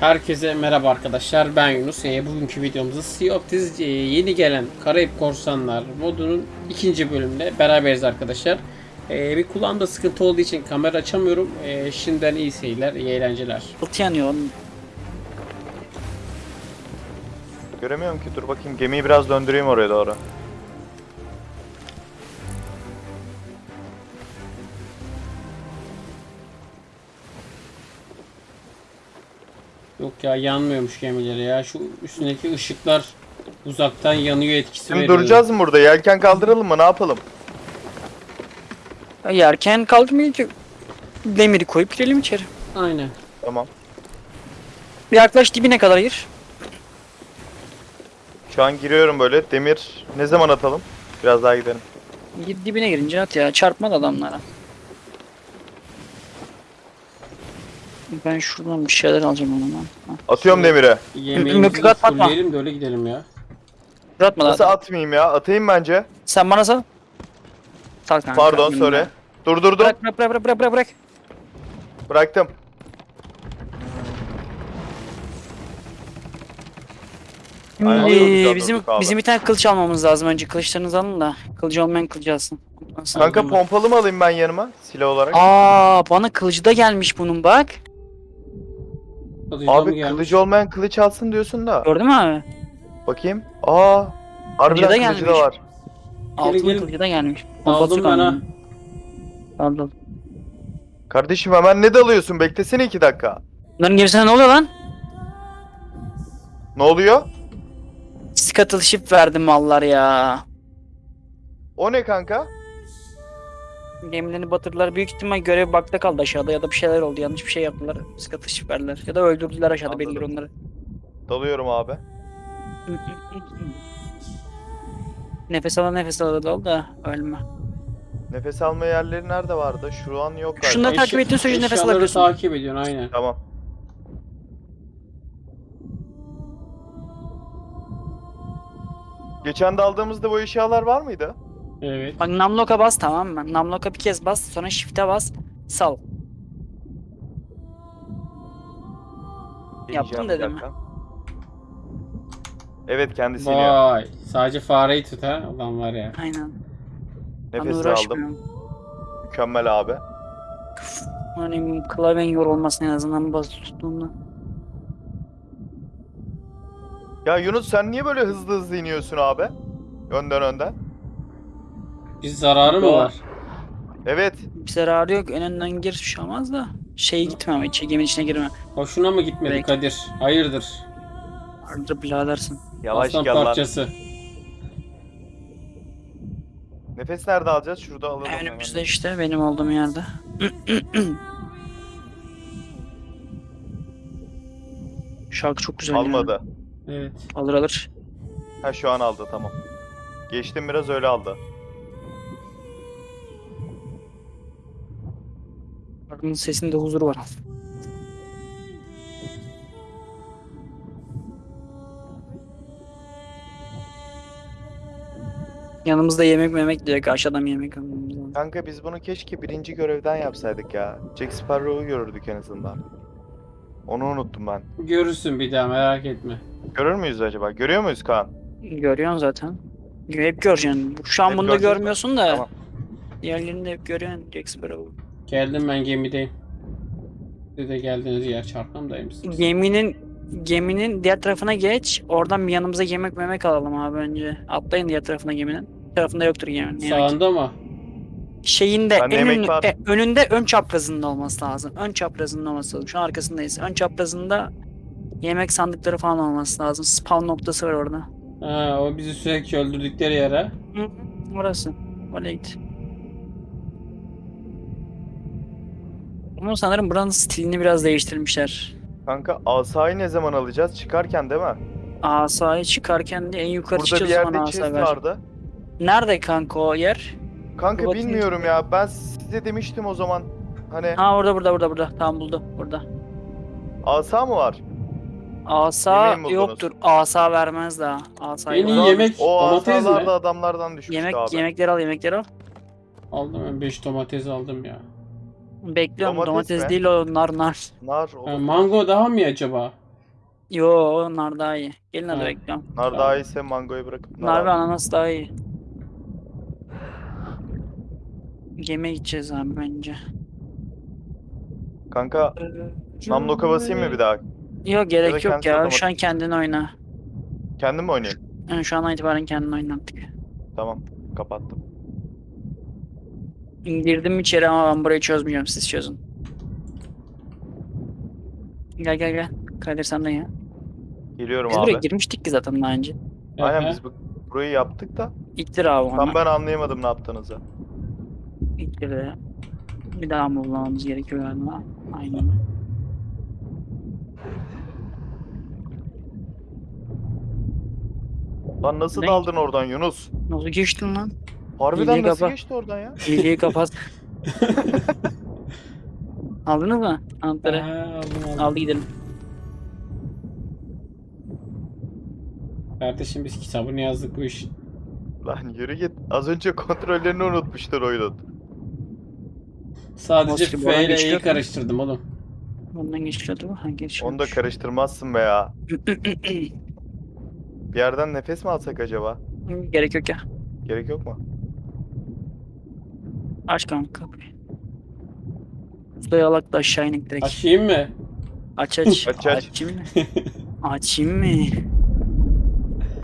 Herkese merhaba arkadaşlar ben Yunus. Ee, bugünkü videomuzda Sea of Thieves e, yeni gelen Karayip Korsanlar modunun ikinci bölümünde beraberiz arkadaşlar. Ee, bir kulağımda sıkıntı olduğu için kamera açamıyorum. Ee, şimdiden iyi seyirler, iyi eğlenceler. Yanıyor. Göremiyorum ki dur bakayım gemiyi biraz döndüreyim oraya doğru. Ya yanmıyormuş gemileri ya. Şu üstündeki ışıklar uzaktan yanıyor etkisi Şimdi veriyor. duracağız mı burada? Yelken kaldıralım mı? Ne yapalım? Yerken kaldırmayacak. Demiri koyup girelim içeri. Aynen. Tamam. Bir yaklaş dibine kadar gir. Şu an giriyorum böyle. Demir ne zaman atalım? Biraz daha gidelim. Gir dibine girince at ya. Çarpma da adamlara. Ben şuradan bir şeyler alacağım ondan. Ha. Atıyorum demire. Yemeğimizi Mükü atma. fullleyelim de öyle gidelim ya. Atma Nasıl da. atmayayım ya? Atayım bence. Sen bana sal. Sal kanka. Pardon söyle. Durdurdum. Bırak bırak bırak bırak bırak bırak. Bıraktım. Aynen. Güzel bizim durduk abi. bizim bir tane kılıç almamız lazım önce. Kılıçlarınızı alın da. Kılıcı olmayan kılıcı alsın. Sonra- Kanka pompalı mı alayım ben yanıma? Silah olarak. Aa bana kılıcı da gelmiş bunun bak. Kılıcıdan mı Abi gelmiş? kılıcı olmayan kılıç alsın diyorsun da. Gördün mü abi? Bakayım. Aa. Harbiden Kılıcı da kılıcı da var. Altın kılıcı da gelmiş. Aldım ben ha. Aldım. Kardeşim hemen ne dalıyorsun? Beklesene iki dakika. Bunların gerisine ne oluyor lan? Ne oluyor? Scuttle ship verdi mallar ya. O ne kanka? Gemilerini batırdılar. Büyük ihtimal görev bakta kaldı aşağıda ya da bir şeyler oldu. Yanlış bir şey yaptılar. Ship verdiler. Ya da öldürdüler aşağıda Anladım. belli onları. Dalıyorum abi. nefes ala nefes ala da ol da ölme. Nefes alma yerleri nerede vardı? Şu an yok galiba. Şunları takip ettiğin sürece nefes eşyaları alabiliyorsun. takip ediyorsun aynen. Tamam. Geçen de aldığımızda bu eşyalar var mıydı? Evet. Bak namloka bas tamam mı? Namloka bir kez bas sonra shift'e bas. Sal. Bir dedim dakika. Evet kendisi iniyor. Vay. Sadece fareyi tut ha. Ulan var ya. Aynen. Ben Nefes aldım. uğraşmıyorum. Mükemmel abi. Hani klavyen yorulmasın en azından bas tuttuğunda. Ya Yunus sen niye böyle hızlı hızlı iniyorsun abi? Önden önden. Bir zararı mı var? Evet. Bir zararı yok. En önden gir bir şey olmaz da. Şey gitme ama içe, geminin içine girme. Hoşuna mı gitmedi Belki. Kadir? Hayırdır? Arada biradersin. Yavaş Aslan gel lan. parçası. Nefes nerede alacağız? Şurada alalım. hemen. Önümüzde işte benim olduğum yerde. Şarkı çok güzel. Almadı. Evet. Alır alır. Ha şu an aldı tamam. Geçtim biraz öyle aldı. Şarkının sesinde huzur var. Yanımızda yemek memek ki aşağıdan yemek almamız lazım. Kanka biz bunu keşke birinci görevden yapsaydık ya. Jack Sparrow'u görürdük en azından. Onu unuttum ben. Görürsün bir daha merak etme. Görür müyüz acaba? Görüyor muyuz Kaan? Görüyorsun zaten. Hep göreceksin. Şu an Hep bunu da görmüyorsun da. Tamam. Diğerlerini de hep görüyorsun. Jack Sparrow. Geldim ben gemideyim. Siz de geldiğiniz yer çarpmamdaymışsınız. Geminin geminin diğer tarafına geç. Oradan bir yanımıza yemek memek alalım abi önce. Atlayın diğer tarafına geminin. Bir tarafında yoktur geminin. Sağında mı? Şeyinde en yemek var. e, önünde ön çaprazında olması lazım. Ön çaprazında olması lazım. Şu an arkasındayız. Ön çaprazında yemek sandıkları falan olması lazım. Spawn noktası var orada. Ha, o bizi sürekli öldürdükleri yere. Hı, orası. Oraya git. Ama sanırım buranın stilini biraz değiştirmişler. Kanka asayı ne zaman alacağız? Çıkarken değil mi? Asayı çıkarken de en yukarı Burada bir çıkacağız zaman yerde asa chest ver. vardı. Nerede kanka o yer? Kanka bakayım. bilmiyorum ya. Ben size demiştim o zaman. Hani Ha orada burada burada burada. Tamam buldum burada. asa mı var? Asa Yemeği mi buldunuz? yoktur. Asa vermez daha. Asa En iyi yok. yemek O domates asalar mi? da adamlardan düşmüştü Yemek abi. yemekleri al yemekleri al. Aldım ben 5 domates aldım ya. Bekliyorum Domates domates, mi? değil o nar nar. Nar Ha, olur. mango daha mı iyi acaba? Yo onlar daha iyi. Gelin hadi Ha. bekliyorum. Nar daha iyiyse mangoyu bırakıp nar Nar ve al. ananas daha iyi. Gemiye gideceğiz abi bence. Kanka namloka basayım mı bir daha? Yok gerek yok kendisi ya. otomatik. Şu an kendin oyna. Kendim mi oynayayım? Yani şu an itibaren kendin oyna artık. Tamam kapattım. Girdim içeri ama ben burayı çözmeyeceğim. Siz çözün. Gel gel gel. Kadir sen de ya. Geliyorum Biz abi. buraya girmiştik ki zaten daha önce. Aynen biz bu, burayı yaptık da İttir abi onu. tam ben anlayamadım ne yaptığınızı. İttir de. Bir daha mı bulmamız gerekiyor galiba? Aynen. Lan nasıl Ne? daldın oradan Yunus? Nasıl geçtin lan? Harbiden İyice nasıl kapa. geçti oradan ya? İyiliği kapat. Aldınız mı? Anahtarı. Ha, aldım, aldım. Aldı gidelim. Kardeşim biz kitabını yazdık bu iş. Lan yürü git. Az önce kontrollerini unutmuştur oyunun. Sadece Nasıl, bu F ile geçiyor E'yi mu? karıştırdım oğlum. Bundan geçiyordu bu. Ha geçiyor. Onu da karıştırmazsın be ya. Bir yerden nefes mi alsak acaba? Gerek yok ya. Gerek yok mu? Aç kanka kapıyı. Suya alak da aşağı inek direkt. Açayım mı? Aç aç. Aç, aç. Açayım mı? Açayım mı?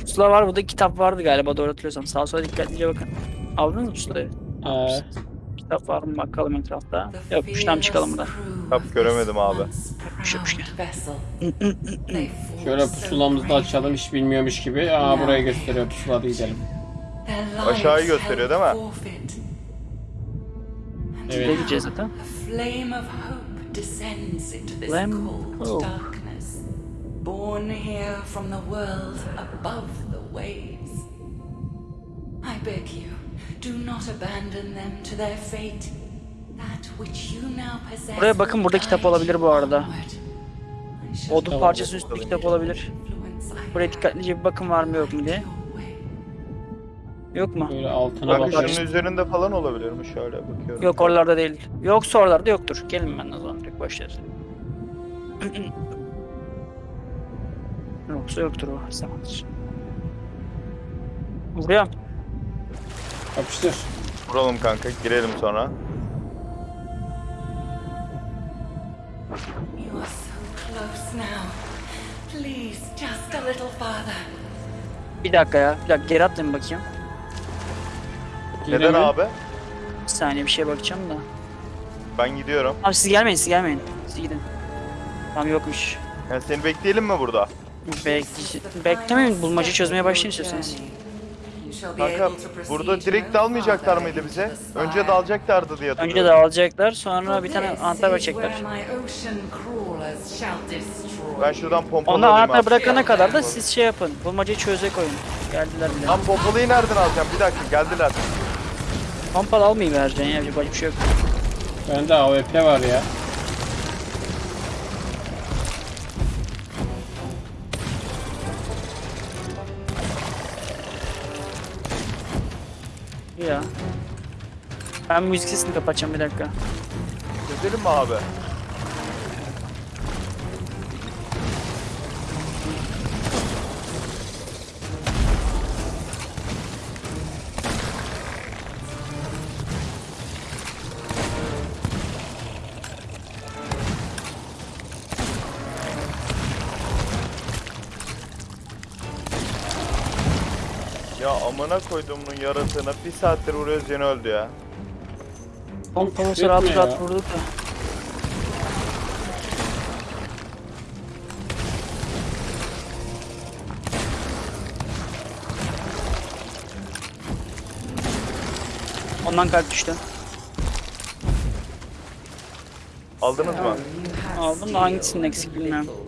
Pusula var burada kitap vardı galiba doğru hatırlıyorsam. Sağa sola dikkatlice bakın. Aldınız mı pusulayı? Ee, Kitap var mı bakalım etrafta. Yokmuş tamam çıkalım buradan. Kap göremedim abi. Gel. şöyle pusulamızı da açalım hiç bilmiyormuş gibi. Aa burayı gösteriyor pusula da gidelim. Aşağıyı gösteriyor değil mi? Evet. gideceğiz zaten? Flame of hope descends into this Flame cold hope. darkness, born here from the world above the waves. I beg you, do not abandon them to their fate. That which you now possess Buraya bakın, burada kitap olabilir bu arada. Odun parçası üstü kitap olabilir. Buraya dikkatlice bir bakın var mı yok mu diye. Yok mu? Böyle altına şunun üzerinde falan olabilir mi? Şöyle bakıyorum. Yok oralarda değil. Yoksa oralarda yoktur. Gelin ben o zaman direkt başlarız. Yoksa yoktur o zamandır. Buraya. Yapıştır. Vuralım kanka. Girelim sonra. You are so close now. Please, just a little farther. Bir dakika ya. Bir dakika geri atlayayım bakayım. Yine Neden mi? abi? Bir saniye bir şeye bakacağım da. Ben gidiyorum. Abi siz gelmeyin siz gelmeyin. Siz gidin. Tamam yokmuş. Yani seni bekleyelim mi burada? Bekle beklemeyin bulmaca çözmeye başlayın istiyorsanız. Kanka burada direkt dalmayacaklar mıydı bize? Önce dalacaklardı diye Önce hatırlıyorum. de alacaklar sonra bir tane anahtar verecekler. Ben şuradan pompalı Onu anahtar bırakana kadar da siz şey yapın. Bulmacayı çözecek oyun. Geldiler bile. Lan pompalıyı nereden alacağım? Bir dakika geldiler. Pompalı almayı vereceksin ya. Başka bir şey yok. Bende AWP var ya. Ya. Ben müzik sesini kapatacağım bir dakika. Gezelim mi abi? Amına koyduğumun yaratığına bir saattir vuruyoruz yine öldü ya. Pompalı küfür rahat rahat ya. vurduk da. Ondan kalp düştü. Aldınız mı? Aldım da hangisinin eksik bilmiyorum.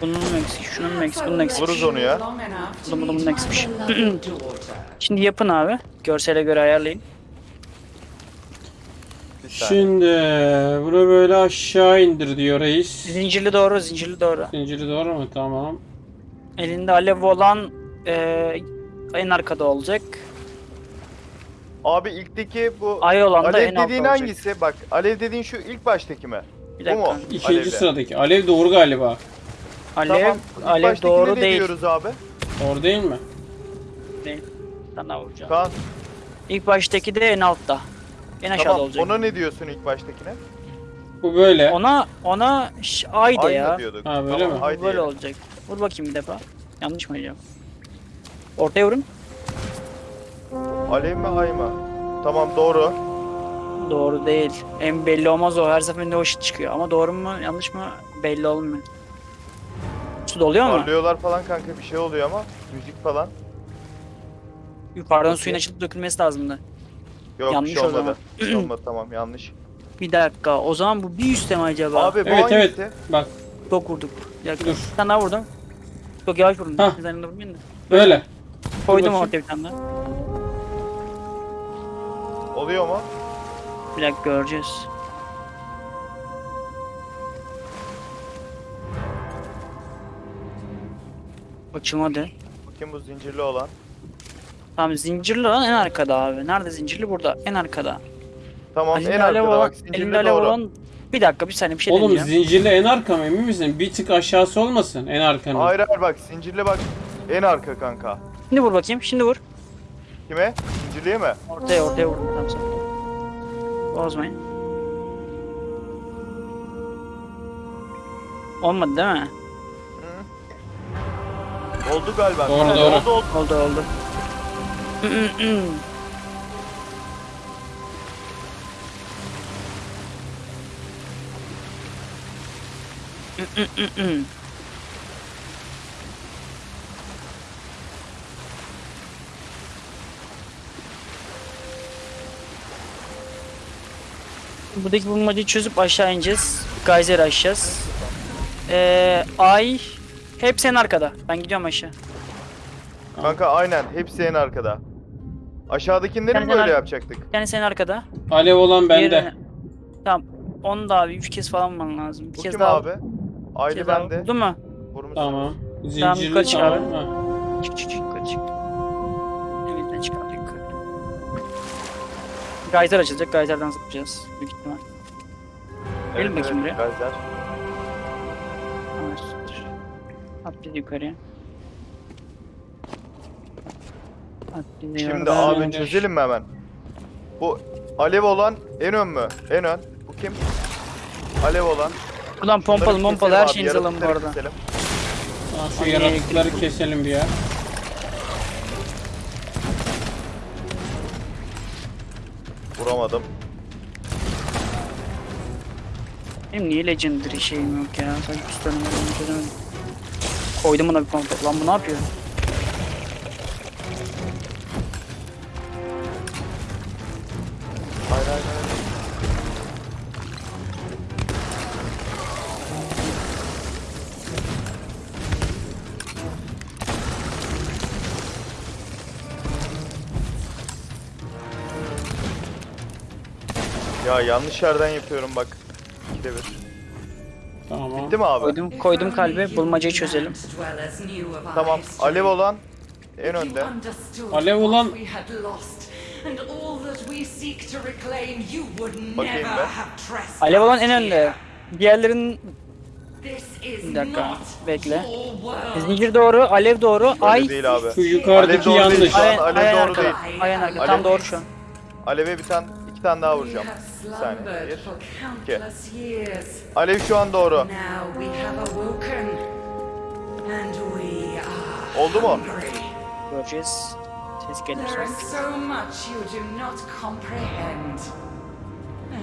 Bunun eksik, şunun eksik, bunun eksik. Vururuz onu ya. Bunun bunun eksikmiş. Şimdi yapın abi. Görsele göre ayarlayın. Şimdi bunu böyle aşağı indir diyor reis. Zincirli doğru, zincirli doğru. Zinciri doğru mu? Tamam. Elinde alev olan eee en arkada olacak. Abi ilkteki bu Ay olan da en Alev altta dediğin olacak. hangisi? Bak Alev dediğin şu ilk baştaki mi? Bir Bu mu? dakika. İkinci Alevli. sıradaki. Alev doğru galiba. Alev, Tamam. ilk alev baştakine doğru ne değil. diyoruz abi? Doğru değil mi? Değil. Sana vuracağım. Kaan İlk baştaki de en altta. En aşağıda tamam olacak. ona ne diyorsun ilk baştakine? Bu böyle. Ona ona ş- ay de ya. diyorduk. Ha, böyle tamam, mi? ay Bu böyle olacak. Vur bakayım bir defa. Yanlış mı acaba? Ortaya vurun. Alev mi ay mı? Tamam doğru. Doğru değil. En belli olmaz o. Her seferinde o ışık çıkıyor. Ama doğru mu yanlış mı belli olmuyor. Su doluyor mu? Parlıyorlar falan kanka bir şey oluyor ama müzik falan. Yukarıdan suyun açılıp dökülmesi lazımdı. Yok Yanlış bir şey olmadı. Bir şey olmadı tamam yanlış. Bir dakika. O zaman bu bir üstte mi acaba? Abi bu Evet evet. Bak Çok vurduk. Bir dakika. Dur. Bir tane daha vurdum. Çok yavaş vurdum. Hah. Bir tane de vurmayayım da. böyle. Koydum ortaya bir tane daha. Oluyor mu? Bir dakika göreceğiz. Açılmadı. Bakayım bu zincirli olan. Tamam zincirli olan en arkada abi. Nerede zincirli? Burada. En arkada. Tamam Elinde en arkada olan, bak zincirli doğru. olan... Bir dakika bir saniye bir şey Oğlum deneyeceğim. zincirli en arka mı emin misin? Bir tık aşağısı olmasın en arkanın. Hayır hayır bak zincirli bak en arka kanka. Şimdi vur bakayım. Şimdi vur. Kime? Zincirliye mi? Ortaya ortaya vurdum. Tamam sen. Bozmayın. Olmadı değil mi? Oldu galiba. Doğru, Oldu, doğru. Oldu oldu. Oldu oldu. Buradaki bulmacayı çözüp aşağı ineceğiz. Geyser aşacağız. Ee, ay hep en arkada. Ben gidiyorum aşağı. Kanka aynen hepsi en arkada. Aşağıdakileri mi böyle ar- yapacaktık? Yani sen arkada. Alev olan bende. Diğerini- Tamam. Onu da abi 3 kez falan vurman lazım. Bir Bu kez kim daha. abi? bir kez daha bende. Vurdun mu? Vurmuşsun. Tamam. Tamam, Zincirli kaç tamam. abi? Çık çık çık yukarı çık. Evinden çıkardık yukarı. Geyser açılacak. Geyserden zıplayacağız. Büyük ihtimal. Gelin bakayım buraya. Gayzer. At bizi yukarıya. At bizi Şimdi abi çözelim mi hemen? Bu alev olan en ön mü? En ön. Bu kim? Alev olan. Buradan pompalı Bunları pompalı keselim her abi, şeyinizi alın bu yaratıkları arada. keselim. Şu yaratıkları keselim bir ya. Vuramadım. Benim niye legendary şeyim yok ya? Sadece pistolim var onu çözemedim. Koydum buna bir pompalı. Lan bu ne yapıyor? Hayır hayır. Ya yanlış yerden yapıyorum bak. İkide bir. Bitti mi abi? Koydum, koydum kalbe. Bulmacayı çözelim. Tamam. Alev olan en önde. Alev olan- Bakayım ben. Alev olan en önde. Diğerlerinin Bir dakika, bekle. zincir doğru, alev doğru, Öyle ay. değil abi. Şu yukarıdaki Alev doğru değil yanlış. şu an. Alev ay doğru arkada. değil. Ay en arkada. Alev- Tam doğru şu an. Alev'e bir tane, tane daha vuracağım. Bir saniye. Bir, iki. Alev şu an doğru. Now we have awoken, and we are Oldu mu? hungry. Göreceğiz. Ses gelir There is sonra. so much you do not comprehend,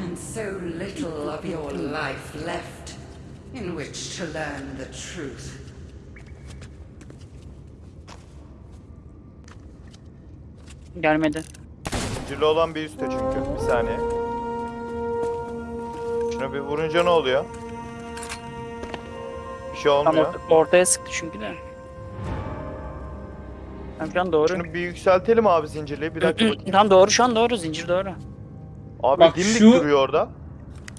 and so little of your life left in which to learn the truth. Gelmedi. Zincirli olan bir üstte çünkü. Bir saniye. Şuna bir vurunca ne oluyor? Bir şey Tam olmuyor. orta- ortaya sıktı çünkü de. Tam şu an doğru. Şunu bir yükseltelim abi zincirliği. Bir dakika bakayım. Tam doğru şu an doğru. Zincir doğru. Abi Bak dimdik şu- duruyor orada.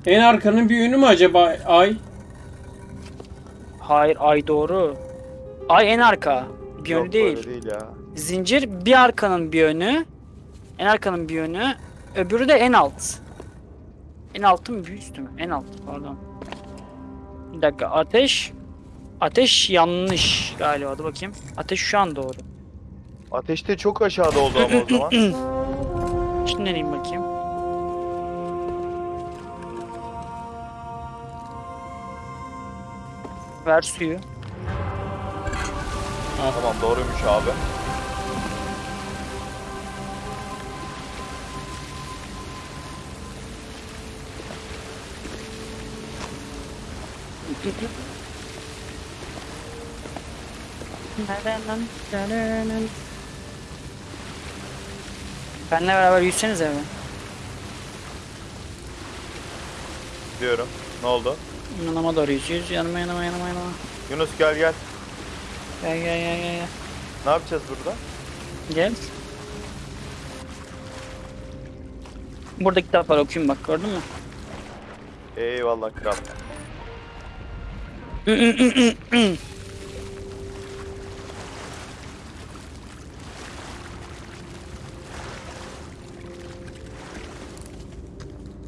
En arkanın bir yönü mü acaba ay? Hayır ay doğru. Ay en arka. Bir yönü Yok, değil. böyle değil ya. Zincir bir arkanın bir yönü. En arkanın bir yönü. Öbürü de en alt. En altı mı bir üstü mü? En alt pardon. Bir dakika ateş. Ateş yanlış galiba. Dur bakayım. Ateş şu an doğru. Ateşte çok aşağıda oldu ama o zaman. Şimdi deneyeyim bakayım. Ver suyu. tamam doğruymuş abi. Benle beraber yüzsenize mi? Diyorum. Ne oldu? Yanıma doğru yüz yüz. Yanıma yanıma yanıma yanıma. Yunus gel gel. Gel gel gel gel gel. Ne yapacağız burada? Gel. Burada kitap var okuyayım bak gördün mü? Eyvallah kral.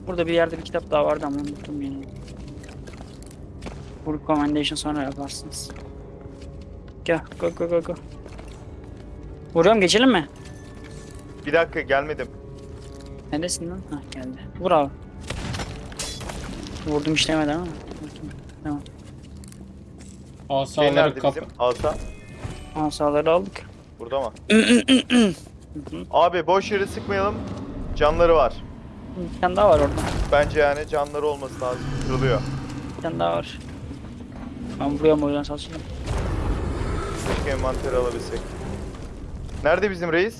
Burada bir yerde bir kitap daha vardı ama unuttum yine. Bu recommendation sonra yaparsınız. Gel go go go go. Vuruyorum geçelim mi? Bir dakika gelmedim. Neredesin lan? Hah geldi. Vur abi. Vurdum işlemedi ama. Tamam. Şey Asaları nerede kap. bizim? Asa. Asaları aldık. Burada mı? Abi boş yere sıkmayalım. Canları var. Bir tane daha var orada. Bence yani canları olması lazım. Kırılıyor. Bir tane daha var. Ben vuruyorum o yüzden saçıyorum. Keşke envanteri alabilsek. Nerede bizim reis?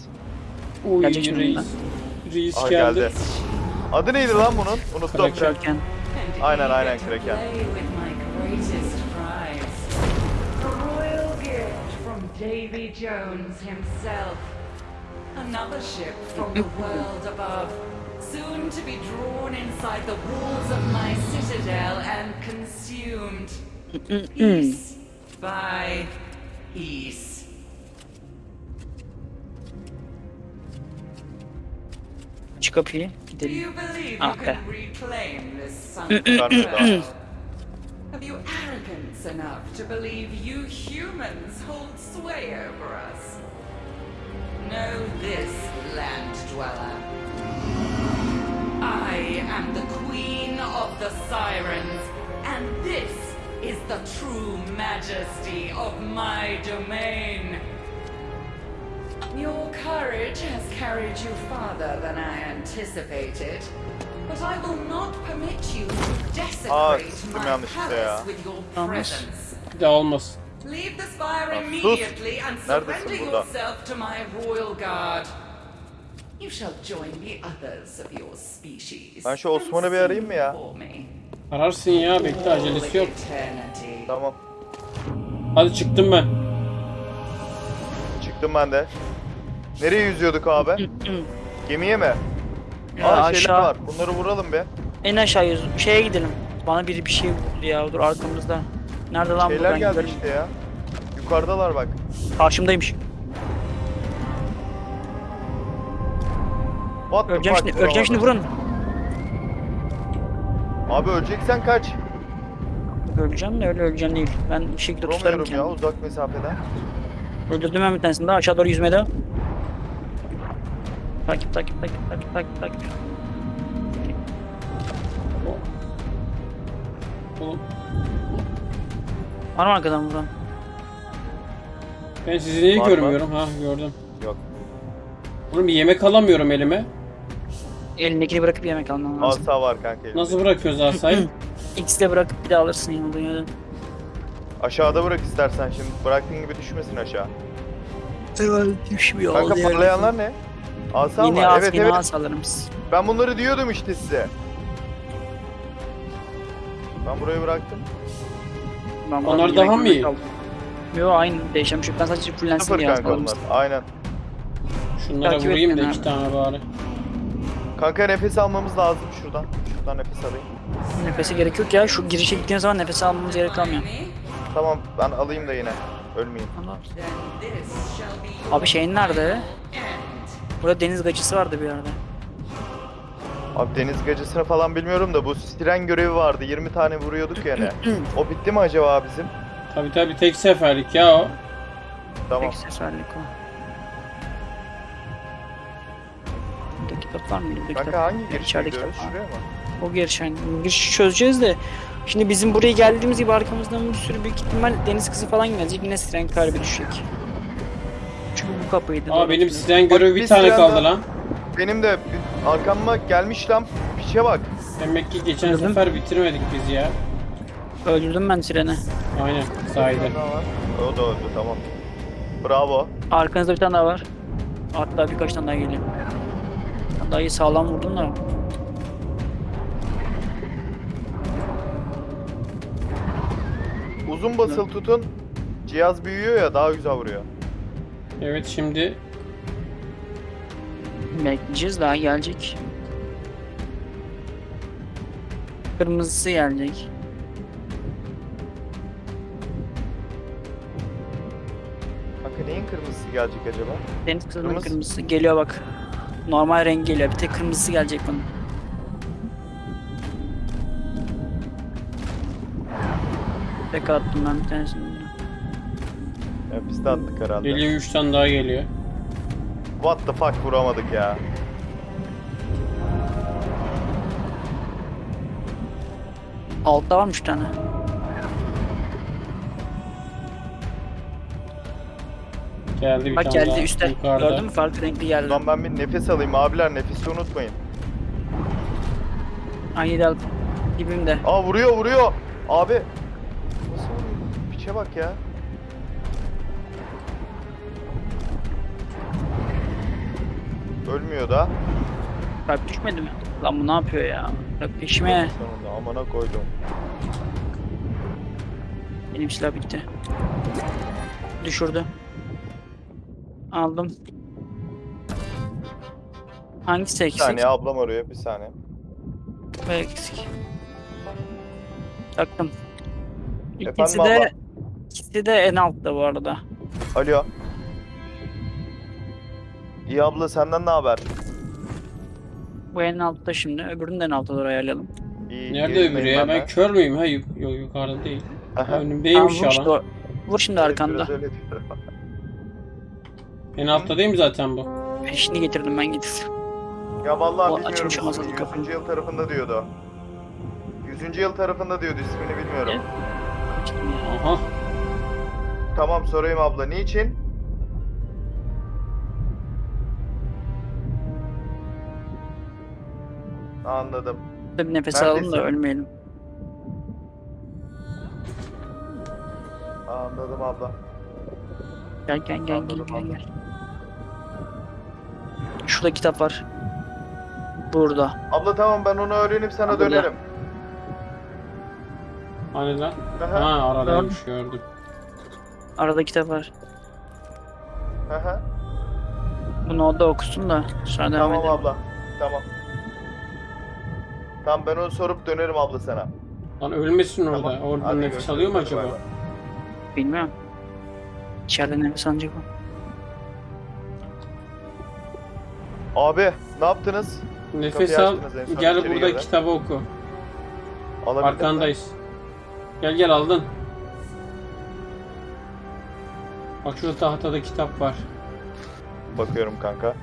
Uy Gelecek şimdi reis. lan. Reis Aa geldi. geldi. Adı neydi lan bunun? Unuttum. Kraken. Aynen, aynen, Kraken. Davy Jones himself. Another ship from the world above. Soon to be drawn inside the walls of my citadel and consumed. Piece by piece. Kapıyı. Do you believe Ah, you can okay. reclaim this sunken Have you arrogance enough to believe you humans hold sway over us? Know this, land dweller. I am the queen of the sirens, and this is the true majesty of my domain. Your courage has carried you farther than I anticipated. But I will not permit you to desecrate sıktım yanlışlıkla ya. presence. Bir de olmaz. Leave the spire immediately and Neredesin surrender burada? yourself to my royal guard. You shall join the others of your species. Ben şu Osman'ı bir arayayım mı ya? Ararsın ya bekle acelesi yok. Tamam. Hadi çıktım ben. Çıktım ben de. Nereye yüzüyorduk abi? Gemiye mi? Ya Aa aşağı. var. Bunları vuralım be. En aşağı yüz. Şeye gidelim. Bana biri bir şey vurdu ya. Dur arkamızda. Nerede lan bu? Şeyler Ben geldi işte ya. Yukarıdalar bak. Karşımdaymış. What Öleceğim şimdi. Öleceğim şimdi vurun. Abi öleceksen kaç. Öleceğim de öyle öleceğim değil. Ben bir şekilde tutarım Vuramıyorum ya kendimi. uzak mesafeden. Öldürdüm ben bir tanesini daha aşağı doğru yüzmeye devam. Takip takip takip takip takip takip. Oğlum Var mı arkadan vuran? ben sizi niye Var mı? görmüyorum? Ha gördüm. Yok. Oğlum bir yemek alamıyorum elime. Elindekini bırakıp yemek alman lazım. Asa var kanka. Nasıl bırakıyoruz asayı? X'de bırakıp bir daha alırsın yerden. Aşağıda bırak istersen şimdi. Bıraktığın gibi düşmesin aşağı. Düşmüyor. Kanka parlayanlar ne? Asa Yine var. az Evet yine evet. alırız. Ben bunları diyordum işte size. Ben burayı bıraktım. Ben Onlar daha mı iyi? Yo aynı değişen bir şey. Ben sadece fullensin diye onlar. Aynen. Şunlara Takip vurayım da etmeden iki abi. tane bari. Kanka nefes almamız lazım şuradan. Şuradan nefes alayım. Nefese gerek yok ya. Şu girişe gittiğiniz zaman nefes almamız gerek kalmıyor. Tamam ben alayım da yine. Ölmeyeyim. Your Abi şeyin nerede? Burada deniz gacısı vardı bir yerde. Abi deniz gacısını falan bilmiyorum da bu siren görevi vardı. 20 tane vuruyorduk yani. o bitti mi acaba bizim? Tabi tabi tek seferlik ya o. Tamam. Tek seferlik o. Burada kitap var mı? Burada kitap. Kanka hangi girişe gidiyoruz? Şuraya mı? O girişen. Girişi çözeceğiz de. Şimdi bizim buraya geldiğimiz gibi arkamızdan bir sürü büyük ihtimal deniz kızı falan gelecek. Yine siren kalbi düşecek. Çünkü bu kapıydı. Aa benim siren görevi bir tane kaldı lan. Benim de arkama gelmiş lan. Piçe bak. Demek ki geçen Gördün mü? sefer bitirmedik biz ya. Öldürdüm ben sireni. Aynen sahide. Ne var? O da öldü tamam. Bravo. Arkanızda bir tane daha var. Hatta birkaç tane daha geliyor. Daha iyi sağlam vurdun da. Uzun basılı tutun. Cihaz büyüyor ya daha güzel vuruyor. Evet şimdi Bekleyeceğiz daha gelecek. Kırmızısı gelecek. Kanka neyin kırmızısı gelecek acaba? Deniz kızının Kırmızı. kırmızısı geliyor bak. Normal renk geliyor. Bir tek kırmızısı gelecek bunun. Tek attım ben bir tanesini. De attık herhalde. geliyor 3 tane daha geliyor. What the fuck vuramadık ya. Altta varmış bir tane. Geldi bir Bak tane geldi daha üstte. yukarıda. Gördün mü? Farklı renkli geldi. Ulan ben bir nefes alayım abiler nefesi unutmayın. Ay dal dibimde. Aa vuruyor vuruyor. Abi. Nasıl vuruyor? Piçe bak ya. Ölmüyor da. Kalp düşmedi mi? Lan bu ne yapıyor ya? Bak peşime. Sonunda amana koydum. Benim silah bitti. Düşürdü. Aldım. Hangisi Bir eksik? saniye ablam arıyor bir saniye. Bu eksik. Taktım. İkisi Efendim abla? de ikisi de en altta bu arada. Alo. İyi abla senden ne haber? Bu en altta şimdi. Öbürünü de en altta doğru ayarlayalım. İyi, Nerede öbürü ya? Ben kör müyüm? Ha yuk yok yukarıda değil. Aha. Önümdeymiş Tamam, vur, işte o- vur şimdi arkanda. biraz öyle diyorum. En altta değil mi zaten bu? Peşini getirdim ben getirdim. Ya vallahi O bilmiyorum. açılmış olmasa da kapının. 100. yıl tarafında diyordu. 100. yıl tarafında diyordu ismini bilmiyorum. Aha. Tamam sorayım abla niçin? Anladım. Tabii nefes alalım da Neredesin? ölmeyelim. Anladım abla. Gel gel gel gel Anladım, gel anladım. gel. Şurada kitap var. Burada. Abla tamam ben onu öğrenip sana Abla. dönerim. Hani lan? Aha, Ha aradaymış gördüm. Arada kitap var. aha. Bunu o da okusun da sonra devam Tamam abla. Tamam. Tamam ben onu sorup dönerim abla sana. Lan ölmesin orada. Tamam. Orada Hadi nefes alıyor mu acaba? bay bay. Bilmiyorum. İçeride nefes alacak o. Abi ne yaptınız? Nefes Kapıyı al. açtınız en son Gel içeri burada girdi. kitabı oku. Alabildin mi? Arkandayız. Gel gel aldın. Bak şurada tahtada kitap var. Bakıyorum kanka.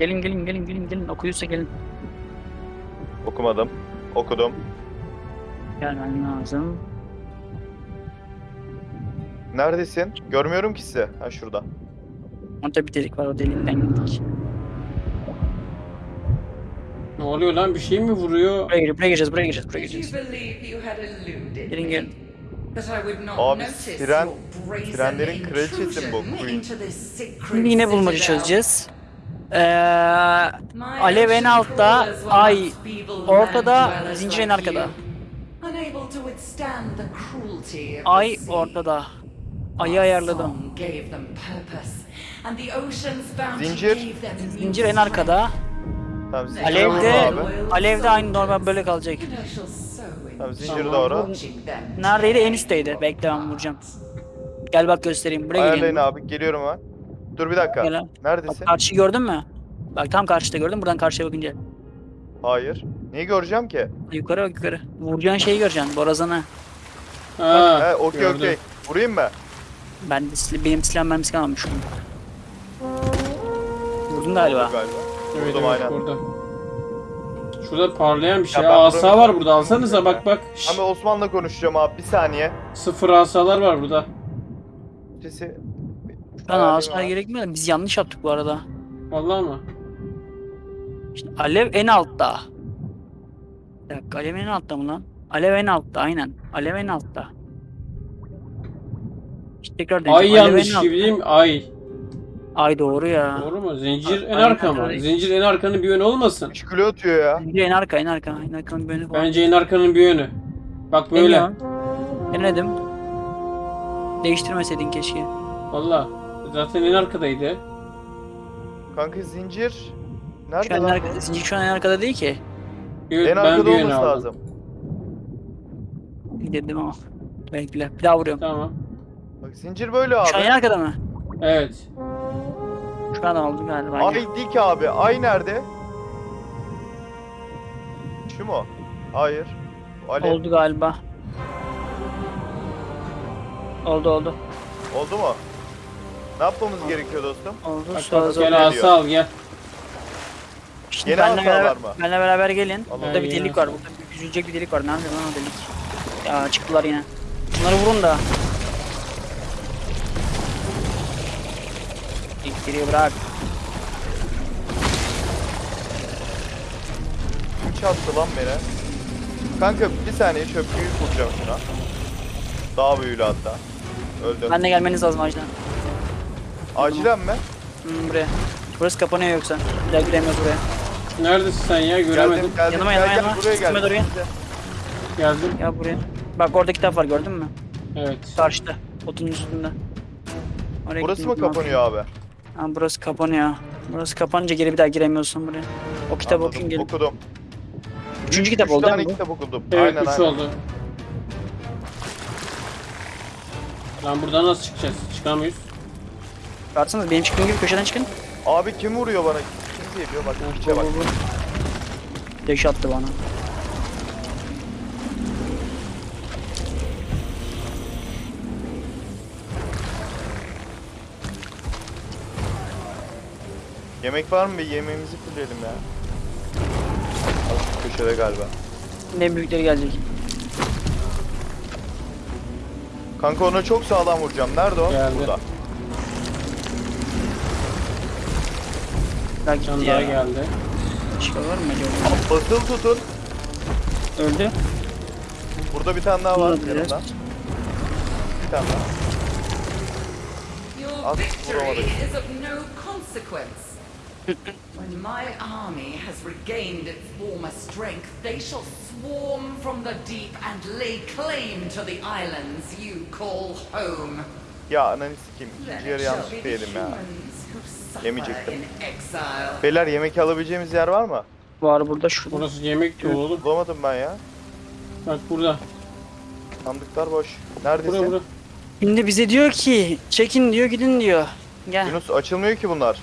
Gelin gelin gelin gelin gelin okuyursa gelin. Okumadım. Okudum. Gelmen lazım. Neredesin? Görmüyorum ki sizi. Ha şurada. Orada bir delik var o delikten gittik. Ne oluyor lan? Bir şey mi vuruyor? Buraya gireceğiz buraya gireceğiz buraya gireceğiz buraya Gelin gelin. That I would not Abi, siren- sirenlerin kraliçesi bu, Queen. Şimdi yine bulmaca çözeceğiz. Ee, Alev en altta, ay ortada, zincir like arkada. Ay ortada. Ayı ayarladım. Zincir. Zincir en arkada. Tamam zincire Alevde, alevde aynı normal böyle kalacak. Tamam Tamam. doğru. Neredeydi? En üstteydi. Bekle ben vuracağım. Gel bak göstereyim. Buraya Ayarlayın gelin. abi. Geliyorum ben. Dur bir dakika. Gel abi. Bak Neredesin? karşı gördün mü? Bak tam karşıda gördün buradan karşıya bakınca. Hayır. Neyi göreceğim ki? Yukarı bak yukarı. Vuracağın şeyi göreceksin borazanı. Ha, He okey gördüm. okey. Vurayım mı? Ben de sil- benim silah mermisi kalmamış. Vurdun galiba. Galiba. Evet, Vurdum, evet, aynen. burada. Şurada parlayan bir şey. ben asa bunu- var burada alsanıza bak bak. Şşş, Ama Osman'la konuşacağım abi. Bir saniye. Sıfır asalar var burada. Sesi... Şu an ağaçlar gerekmiyor da biz yanlış yaptık bu arada. Vallahi mı? Şimdi alev en altta. Bir dakika alev en altta mı lan? Alev en altta aynen. Alev en altta. İşte tekrar Ay deneyeceğim. En yanlış altta. gibi değil mi? Ay. Ay doğru ya. Doğru mu? Zincir en Aynen, arka mı? aynen. Zincir en arkanın bir yönü olmasın. 3 kilo atıyor ya. Bence en arka en arka. En arkanın bir önü falan. Bence en arkanın bir yönü. Bak böyle. Denedim. Değiştirmeseydin keşke. Valla. Zaten en arkadaydı. Kanka zincir. Şu Nerede an en lan? arkada, zincir şu an en arkada değil ki. Evet, En ben arkada bir olması aldım. lazım. Dedim ama. Bekle. Bir daha vuruyorum. Tamam. Bak zincir böyle Şu an en abi. arkada mı? Evet. Şu an aldım galiba. Ay dik abi. Ay nerede? Şu mu? Hayır. Ali. Oldu, Oldu galiba. Oldu oldu. mu? Ne yapmamız gerekiyor dostum? Sonra bak, sonra. gel asa al gel. Şimdi Yeni benle beraber, mı? benle beraber gelin. Allah Burada bir delik var. Burada bir üzülecek bir delik var. Nerede lan o delik? Ya çıktılar yine. Bunları vurun da. İttiriyor bırak. Kim çattı lan beni? Kanka bir saniye çöplüğü kuracağım şuna. Daha büyülü hatta. Öldüm. Ben de gelmeniz lazım acilen. Acilen mi? Hmm, buraya. Burası kapanıyor yoksa. Bir daha giremiyoruz buraya. Neredesin sen ya? Göremedim. Geldim, geldim. Yanıma, yanıma, yanıma. buraya gel. gel. Geldim. Ya buraya. Bak orada kitap var gördün mü? Evet. Karşıda. Otun üstünde. Oraya Burası mı kapanıyor abi? Ha, burası kapanıyor. Burası kapanınca geri bir daha giremiyorsun buraya. O kitabı Anladım, okuyun gelin. Okudum. Üçüncü kitap Üç oldu değil mi bu? kitap okudum. Evet aynen 3 aynen. oldu. Lan buradan nasıl çıkacağız? Çıkamıyoruz. Çıkarsanız benim çıktığım gibi köşeden çıkın. Abi kim vuruyor bana? Kim geliyor? Bak piçe bak. Deş attı bana. Yemek var mı? Bir yemeğimizi fulleyelim ya. Al, Köşede galiba. Ne büyükleri gelecek. Kanka ona çok sağlam vuracağım. Nerede o? Geldi. Burada. Daha gitti Can daha ya. geldi. Başka var mı acaba? Basılı tutun. Öldü. Burada bir tane daha var yanımda. biraz. Bir tane daha. Your Al, victory vuramadık. is of no consequence. when my army has regained its former strength, they shall swarm from the deep and lay claim to the islands you call home. Ya ananı sikeyim. Then İkinci yarı yanlış the yedim ya. Yemeyecektim. Beyler yemek alabileceğimiz yer var mı? Var burada şurada. Burası yemek dolu oğlum. Bulamadım ben ya. Bak burada. Sandıklar boş. Neredesin? Burada burada. Şimdi bize diyor ki çekin diyor gidin diyor. Gel. Yunus açılmıyor ki bunlar.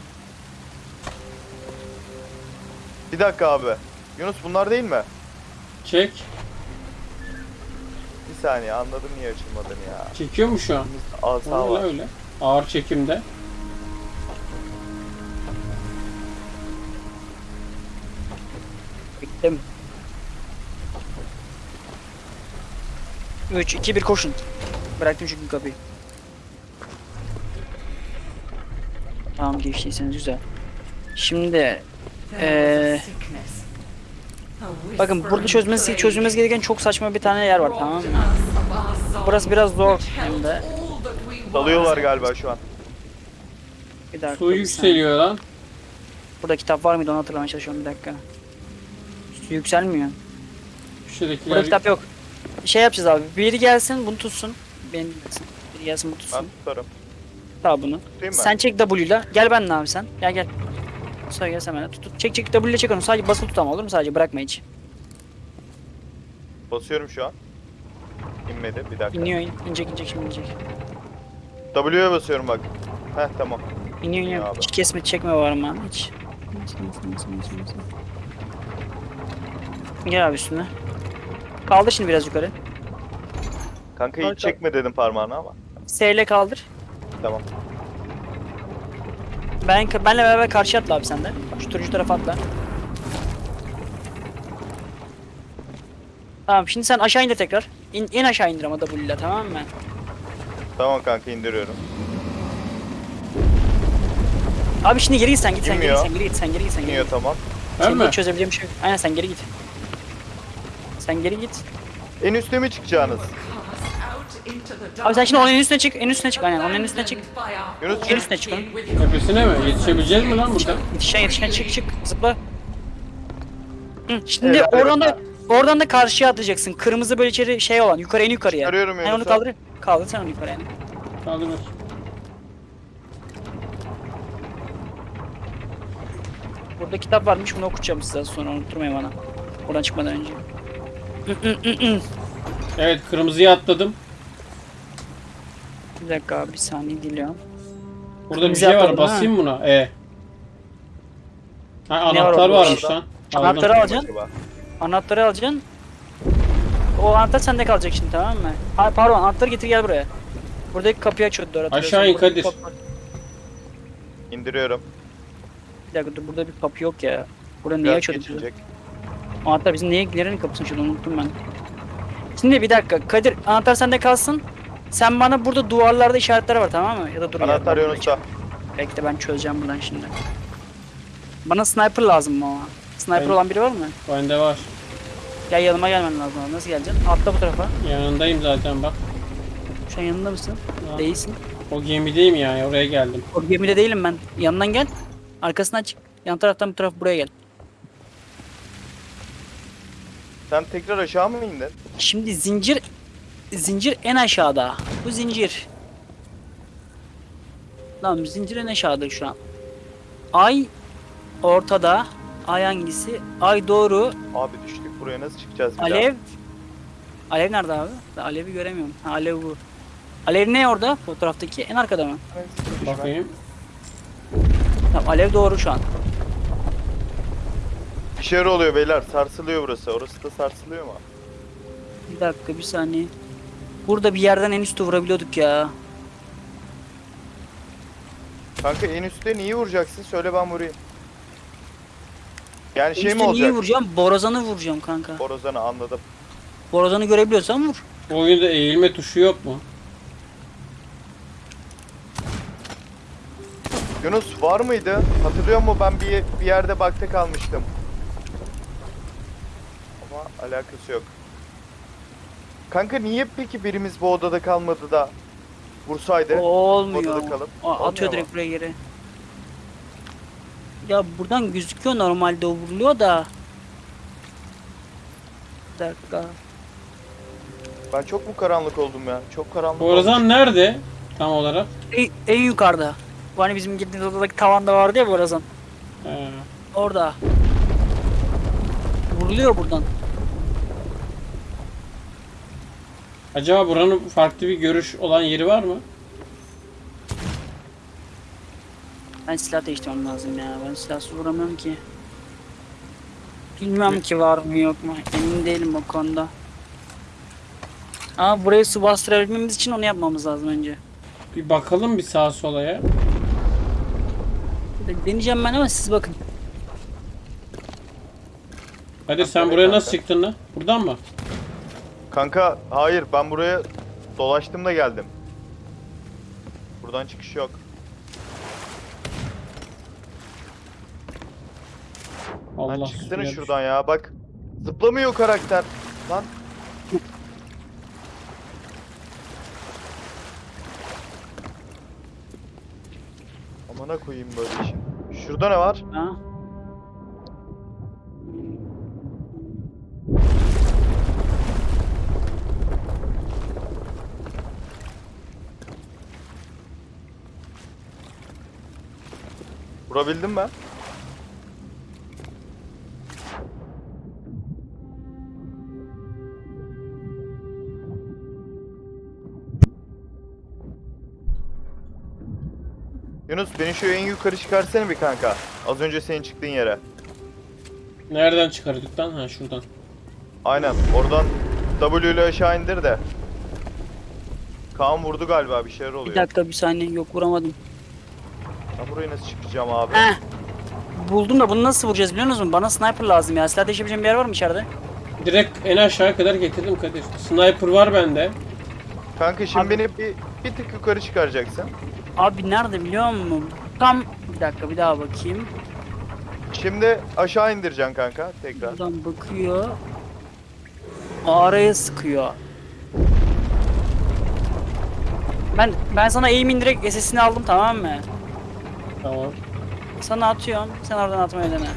Bir dakika abi. Yunus bunlar değil mi? Çek. Bir saniye anladım niye açılmadığını ya. Çekiyor mu şu an? Asa Öyle var. öyle. Ağır çekimde. Bittim. 3, 2, 1 koşun. Bıraktım çünkü kapıyı. Tamam geçtiyseniz güzel. Şimdi Ee, bakın burada çözmesi çözmemiz gereken çok saçma bir tane yer var tamam mı? Burası biraz zor hem de. Dalıyorlar galiba şu an. Bir dakika. Su yükseliyor lan. Burada kitap var mıydı onu hatırlamaya çalışıyorum bir dakika. Yükselmiyor. Burada Köşedekiler kitap yok. Şey yapacağız abi. Biri gelsin bunu tutsun. Beni dinlesin. Biri gelsin bunu Ben tutsun. tutarım. Tamam bunu. Tutayım? Sen çek W'yla. Gel benimle abi sen. Gel gel. Sonra gel sen benimle. Tut, tut. Çek çek W ile çek onu. Sadece basılı tut ama olur mu? Sadece bırakma hiç. Basıyorum şu an. İnmedi bir dakika. İniyor in. İnecek inecek şimdi inecek. W'ye basıyorum bak. Heh tamam. İniyor iniyor. abi. Hiç kesme çekme var ama hiç. Gel abi üstüne. Kaldır şimdi biraz yukarı. Kanka Kanka- hiç çekme dedim parmağını ama. S ile kaldır. Tamam. Ben benle beraber karşı atla abi sen de. Şu turuncu tarafa atla. Tamam şimdi sen aşağı indir tekrar. İn, in aşağı indir ama W ile tamam mı? Tamam kanka indiriyorum. Abi şimdi geri git sen git sen geri git sen geri git sen geri git sen geri İniyor git. tamam. Var Senin de çözebileceğim bir şey yok. Aynen sen geri git. Sen geri git. En üste mi çıkacaksınız? Abi sen şimdi onun en üstüne çık, en üstüne çık aynen onun en üstüne çık. Yunus En üstüne çık your Tepesine mi? Yetişebileceğiz mi lan burada? Yetişen yetişen çık çık zıpla. Hı, şimdi Evet, evet. oradan da oradan da karşıya atacaksın. Kırmızı böyle içeri şey olan yukarı en yukarıya. Çıkarıyorum Ben onu Yunus'u. kaldır. Kaldır sen onu yukarıya. Kaldır bakayım. Burada kitap varmış bunu okutacağım size sonra unutturmayın bana. Oradan çıkmadan önce. Evet kırmızıya atladım. Bir dakika abi bir saniye diliyorum. Burada bir Kırmızı şey var. atladın, Basayım buna. E. Ha, Ne var anahtar orada? varmış lan. Aldım. Anahtarı alacaksın. Acaba? Anahtarı alacaksın. O anahtar sende kalacak şimdi tamam mı? Ha, pardon anahtarı getir gel buraya. Buradaki kapıyı açıyordu hatırlıyorsan. Aşağı in Kadir. İndiriyorum. Bir dakika dur burada bir kapı yok ya. Burada niye Biraz açıyorduk? Anahtar bizim neye nerenin kapısını açıyordu onu unuttum ben. Şimdi bir dakika Kadir anahtar sende kalsın. Sen bana burada duvarlarda işaretler var tamam mı? Ya da dur Anahtar Yunus'ta. Bekle ben çözeceğim buradan şimdi. Bana sniper lazım ama. Sniper Ben- olan biri var mı? Bende var. Gel yanıma gelmen lazım abi. Nasıl geleceksin? Atla bu tarafa. Yanındayım zaten bak. Şu an yanında mısın? Ha. Değilsin. O gemideyim yani oraya geldim. O gemide değilim ben. Yanından gel. Arkasından çık. Yan taraftan bu taraf buraya gel. Sen tekrar aşağı mı indin? Şimdi zincir zincir en aşağıda. Bu zincir. Lan zincir en aşağıda şu an. Ay ortada. Ay hangisi? Ay doğru. Abi düştük buraya nasıl çıkacağız bir Alev. Alev nerede abi? Ben Alev'i göremiyorum. Ha, alev bu. Alev ne orada? Fotoğraftaki en arkada mı? daha? Bakayım. Tamam alev doğru şu an. Bir şeyler oluyor beyler. Sarsılıyor burası. Orası da sarsılıyor mu? Bir dakika bir saniye. Burada bir yerden en üstü vurabiliyorduk ya. Kanka en üstte neyi vuracaksın? Söyle ben vurayım. Yani En şey mi üstte niye olacak? vuracağım? Borazan'ı vuracağım kanka. Borazan'ı anladım. Borazan'ı görebiliyorsan vur. Bu oyunda eğilme tuşu yok mu? Yunus var mıydı? Hatırlıyor musun? Ben bir, bir yerde bakta kalmıştım. Ama alakası yok. Kanka niye peki birimiz bu odada kalmadı da vursaydı? O olmuyor. Odada kalıp. Aa, atıyor direkt buraya geri. Ya buradan gözüküyor normalde o vuruluyor da. Bir dakika. Ben çok mu karanlık oldum ya? Çok karanlık oldum. Borazan nerede? Tam olarak. En, en yukarıda. Bu hani bizim gittiğimiz odadaki tavanda vardı ya Borazan. He. Orada. Vuruluyor buradan. Acaba buranın farklı bir görüş olan yeri var mı? Ben silah değiştirmem lazım ya. Ben silahsız vuramıyorum ki. Bilmiyorum ki var mı yok mu. Emin değilim o konuda. Ama burayı su bastırabilmemiz için onu yapmamız lazım önce. Bir bakalım bir sağa sola ya. Deneyeceğim ben ama siz bakın. Kadir sen buraya nasıl çıktın lan? Buradan mı? Kanka hayır ben buraya dolaştım da geldim. Buradan çıkış yok. Allah Lan çıksana suya şuradan ya bak. Zıplamıyor karakter. Lan. Amına koyayım böyle işi. Şurada ne var? Ha? Vurabildim ben. Yunus beni şu en yukarı çıkarsana bir kanka. Az önce senin çıktığın yere. Nereden çıkardık lan? Ha şuradan. Aynen oradan W ile aşağı indir de. Kaan vurdu galiba bir şeyler Bir oluyor. dakika bir saniye yok vuramadım. Ben buraya nasıl çıkacağım abi? Heh. Buldum da bunu nasıl vuracağız biliyor musun? Bana sniper lazım ya. Silah değişebileceğim bir yer var mı içeride? Direkt en aşağıya kadar getirdim Kadir. Sniper var bende. Kanka şimdi Abi- beni bir, bir tık yukarı çıkaracaksın. Abi nerede biliyor musun? Tam bir dakika bir daha bakayım. Şimdi aşağı indireceksin kanka tekrar. Buradan bakıyor. Araya sıkıyor. Ben ben sana aim direkt SS'ini aldım tamam mı? Tamam. Sana atıyorum. Sen oradan atmayı dene.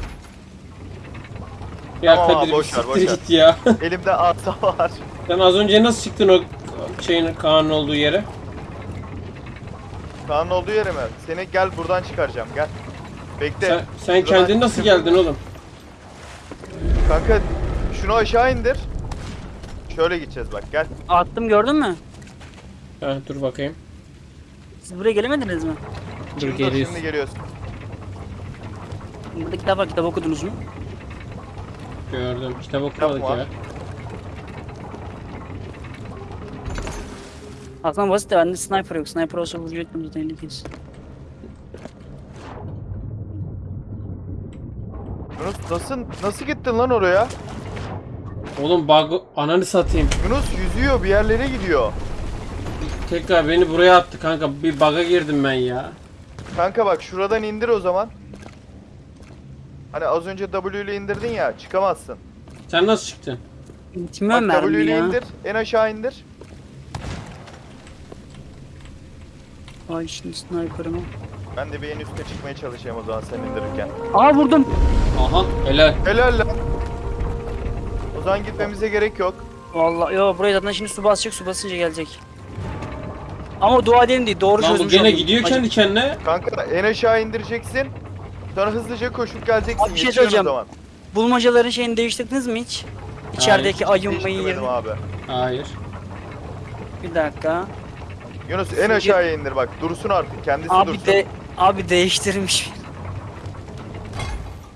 Ya Tamam Kadir boş ver, boş siktir ver. git ya. Elimde asa var. Sen az önce nasıl çıktın o şeyin Kaan'ın olduğu yere? Kaan'ın olduğu yere mi? Seni gel buradan çıkaracağım gel. Bekle. Sen, sen kendin nasıl çıkıp- geldin oğlum? Kanka şunu aşağı indir. Şöyle gideceğiz bak gel. Attım gördün mü? Ha, dur bakayım. Siz buraya gelemediniz mi? Dur Şimdi, dur, geliyorsun. şimdi geliyorsun. Burada kitap var. Kitap okudunuz mu? Gördüm. Kitap okumadık var. ya. Aslında basit de bende sniper yok. Sniper olsa vuracaktım zaten kez. Yunus nasıl nasıl gittin lan oraya? Oğlum bug ananı satayım. Yunus yüzüyor bir yerlere gidiyor. Tekrar beni buraya attı kanka. Bir bug'a girdim ben ya. Kanka bak şuradan indir o zaman. Hani az önce W ile indirdin ya çıkamazsın. Sen nasıl çıktın? Bitmiyor Bak W ile ya. indir en aşağı indir. Ay şimdi sniper'ımı. Ben de bir en üste çıkmaya çalışayım o zaman sen indirirken. Aa vurdum. Aha helal. Helal lan. O zaman gitmemize gerek yok. Vallahi yo buraya zaten şimdi su basacak su basınca gelecek. Ama dua edelim değil doğru Lan bu çözmüş gene oldum. gidiyor Acı- kendi kendine. Kanka en aşağı indireceksin. Sonra hızlıca koşup geleceksin. Abi bir şey Yetişiyorsun söyleyeceğim. o zaman. Bulmacaların şeyini değiştirdiniz mi hiç? İçerideki ayın mayın Değiştirmedim yerini. abi. Hayır. Bir dakika. Yunus en aşağıya indir bak. Dursun artık. Kendisi Abi dursun. de abi değiştirmiş.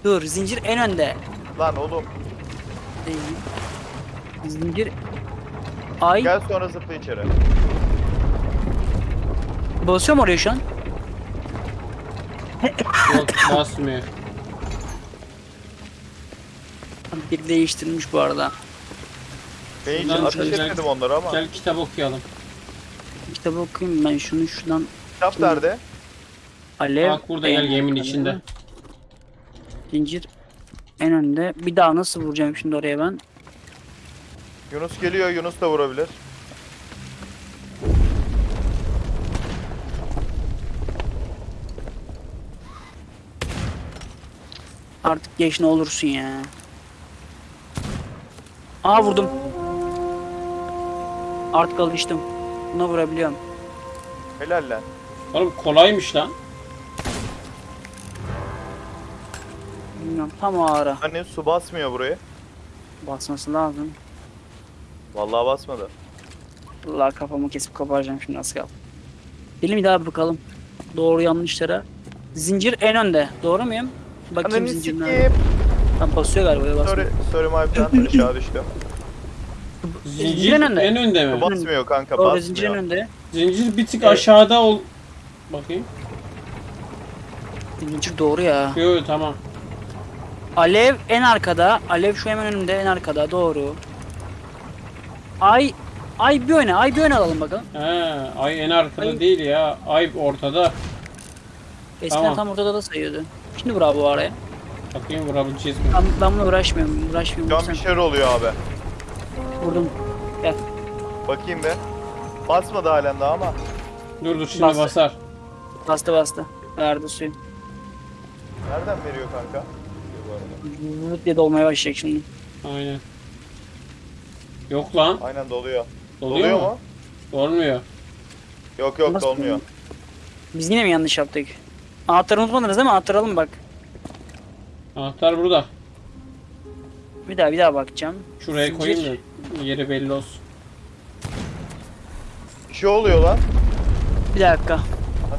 Dur zincir en önde. Lan oğlum. Değil. Zincir ay Gel sonra zıpla içeri. Basıyor mu oraya şu an? Yok basmıyor. Bir değiştirmiş bu arada. Ben hiç Şuradan ateş etmedim onları ama. Gel kitap okuyalım. Kitabı okuyayım ben şunu şuradan Kitap nerede? alev. Bak burada gel en arkada. içinde. Zincir en önde. Bir daha nasıl vuracağım şimdi oraya ben? Yunus geliyor. Yunus da vurabilir. Artık geç ne olursun ya. Aa vurdum. Artık alıştım. Buna vurabiliyorum. Helal lan. Oğlum kolaymış lan. Bilmiyorum tam o ara. Anne su basmıyor burayı. Basması lazım. Vallahi basmadı. Allah kafamı kesip koparacağım şimdi az kaldı. Gelin bir daha bakalım. Doğru yanlışlara. Zincir en önde. Doğru muyum? Bakayım Ananı zincir sikeyim. Tam basıyor galiba. ya, basmıyor. Sorry, sorry my friend. Aşağı düştüm. Zincir en önde. en önde mi? Basmıyor kanka Doğru zincir en basmıyor. önde. Zincir bir tık Evet. aşağıda ol. Bakayım. Zincir doğru ya. Yo yo, tamam. Alev en arkada. Alev şu hemen önümde en arkada. Doğru. Ay Ay bir öne. Ay bir öne alalım bakalım. He, ay en arkada Ay. değil ya. Ay ortada. Eskiden Tamam. tam ortada da sayıyordu. Şimdi bravo araya. Bakayım vurabileceğiz mi? Ben, ben bununla uğraşmıyorum. Uğraşmıyorum. Şu an Sen bir şeyler oluyor abi. vurdum. Gel. Bakayım be. Basmadı halen daha ama. Dur dur şimdi Bas. basar. Bastı bastı. Verdi suyu. Nereden veriyor kanka? Vıt diye dolmaya başlayacak şimdi. Aynen. Yok lan. Aynen doluyor. Doluyor, Doluyor mu? mu? Dolmuyor. Yok yok Nasıl dolmuyor. Biz yine mi yanlış yaptık? Anahtarı unutmadınız değil mi? Anahtarı alın bak. Anahtar burada. Bir daha bir daha bakacağım. Şuraya Zincir. koyayım da yeri belli olsun. Bir şey oluyor lan. Bir dakika. Ha,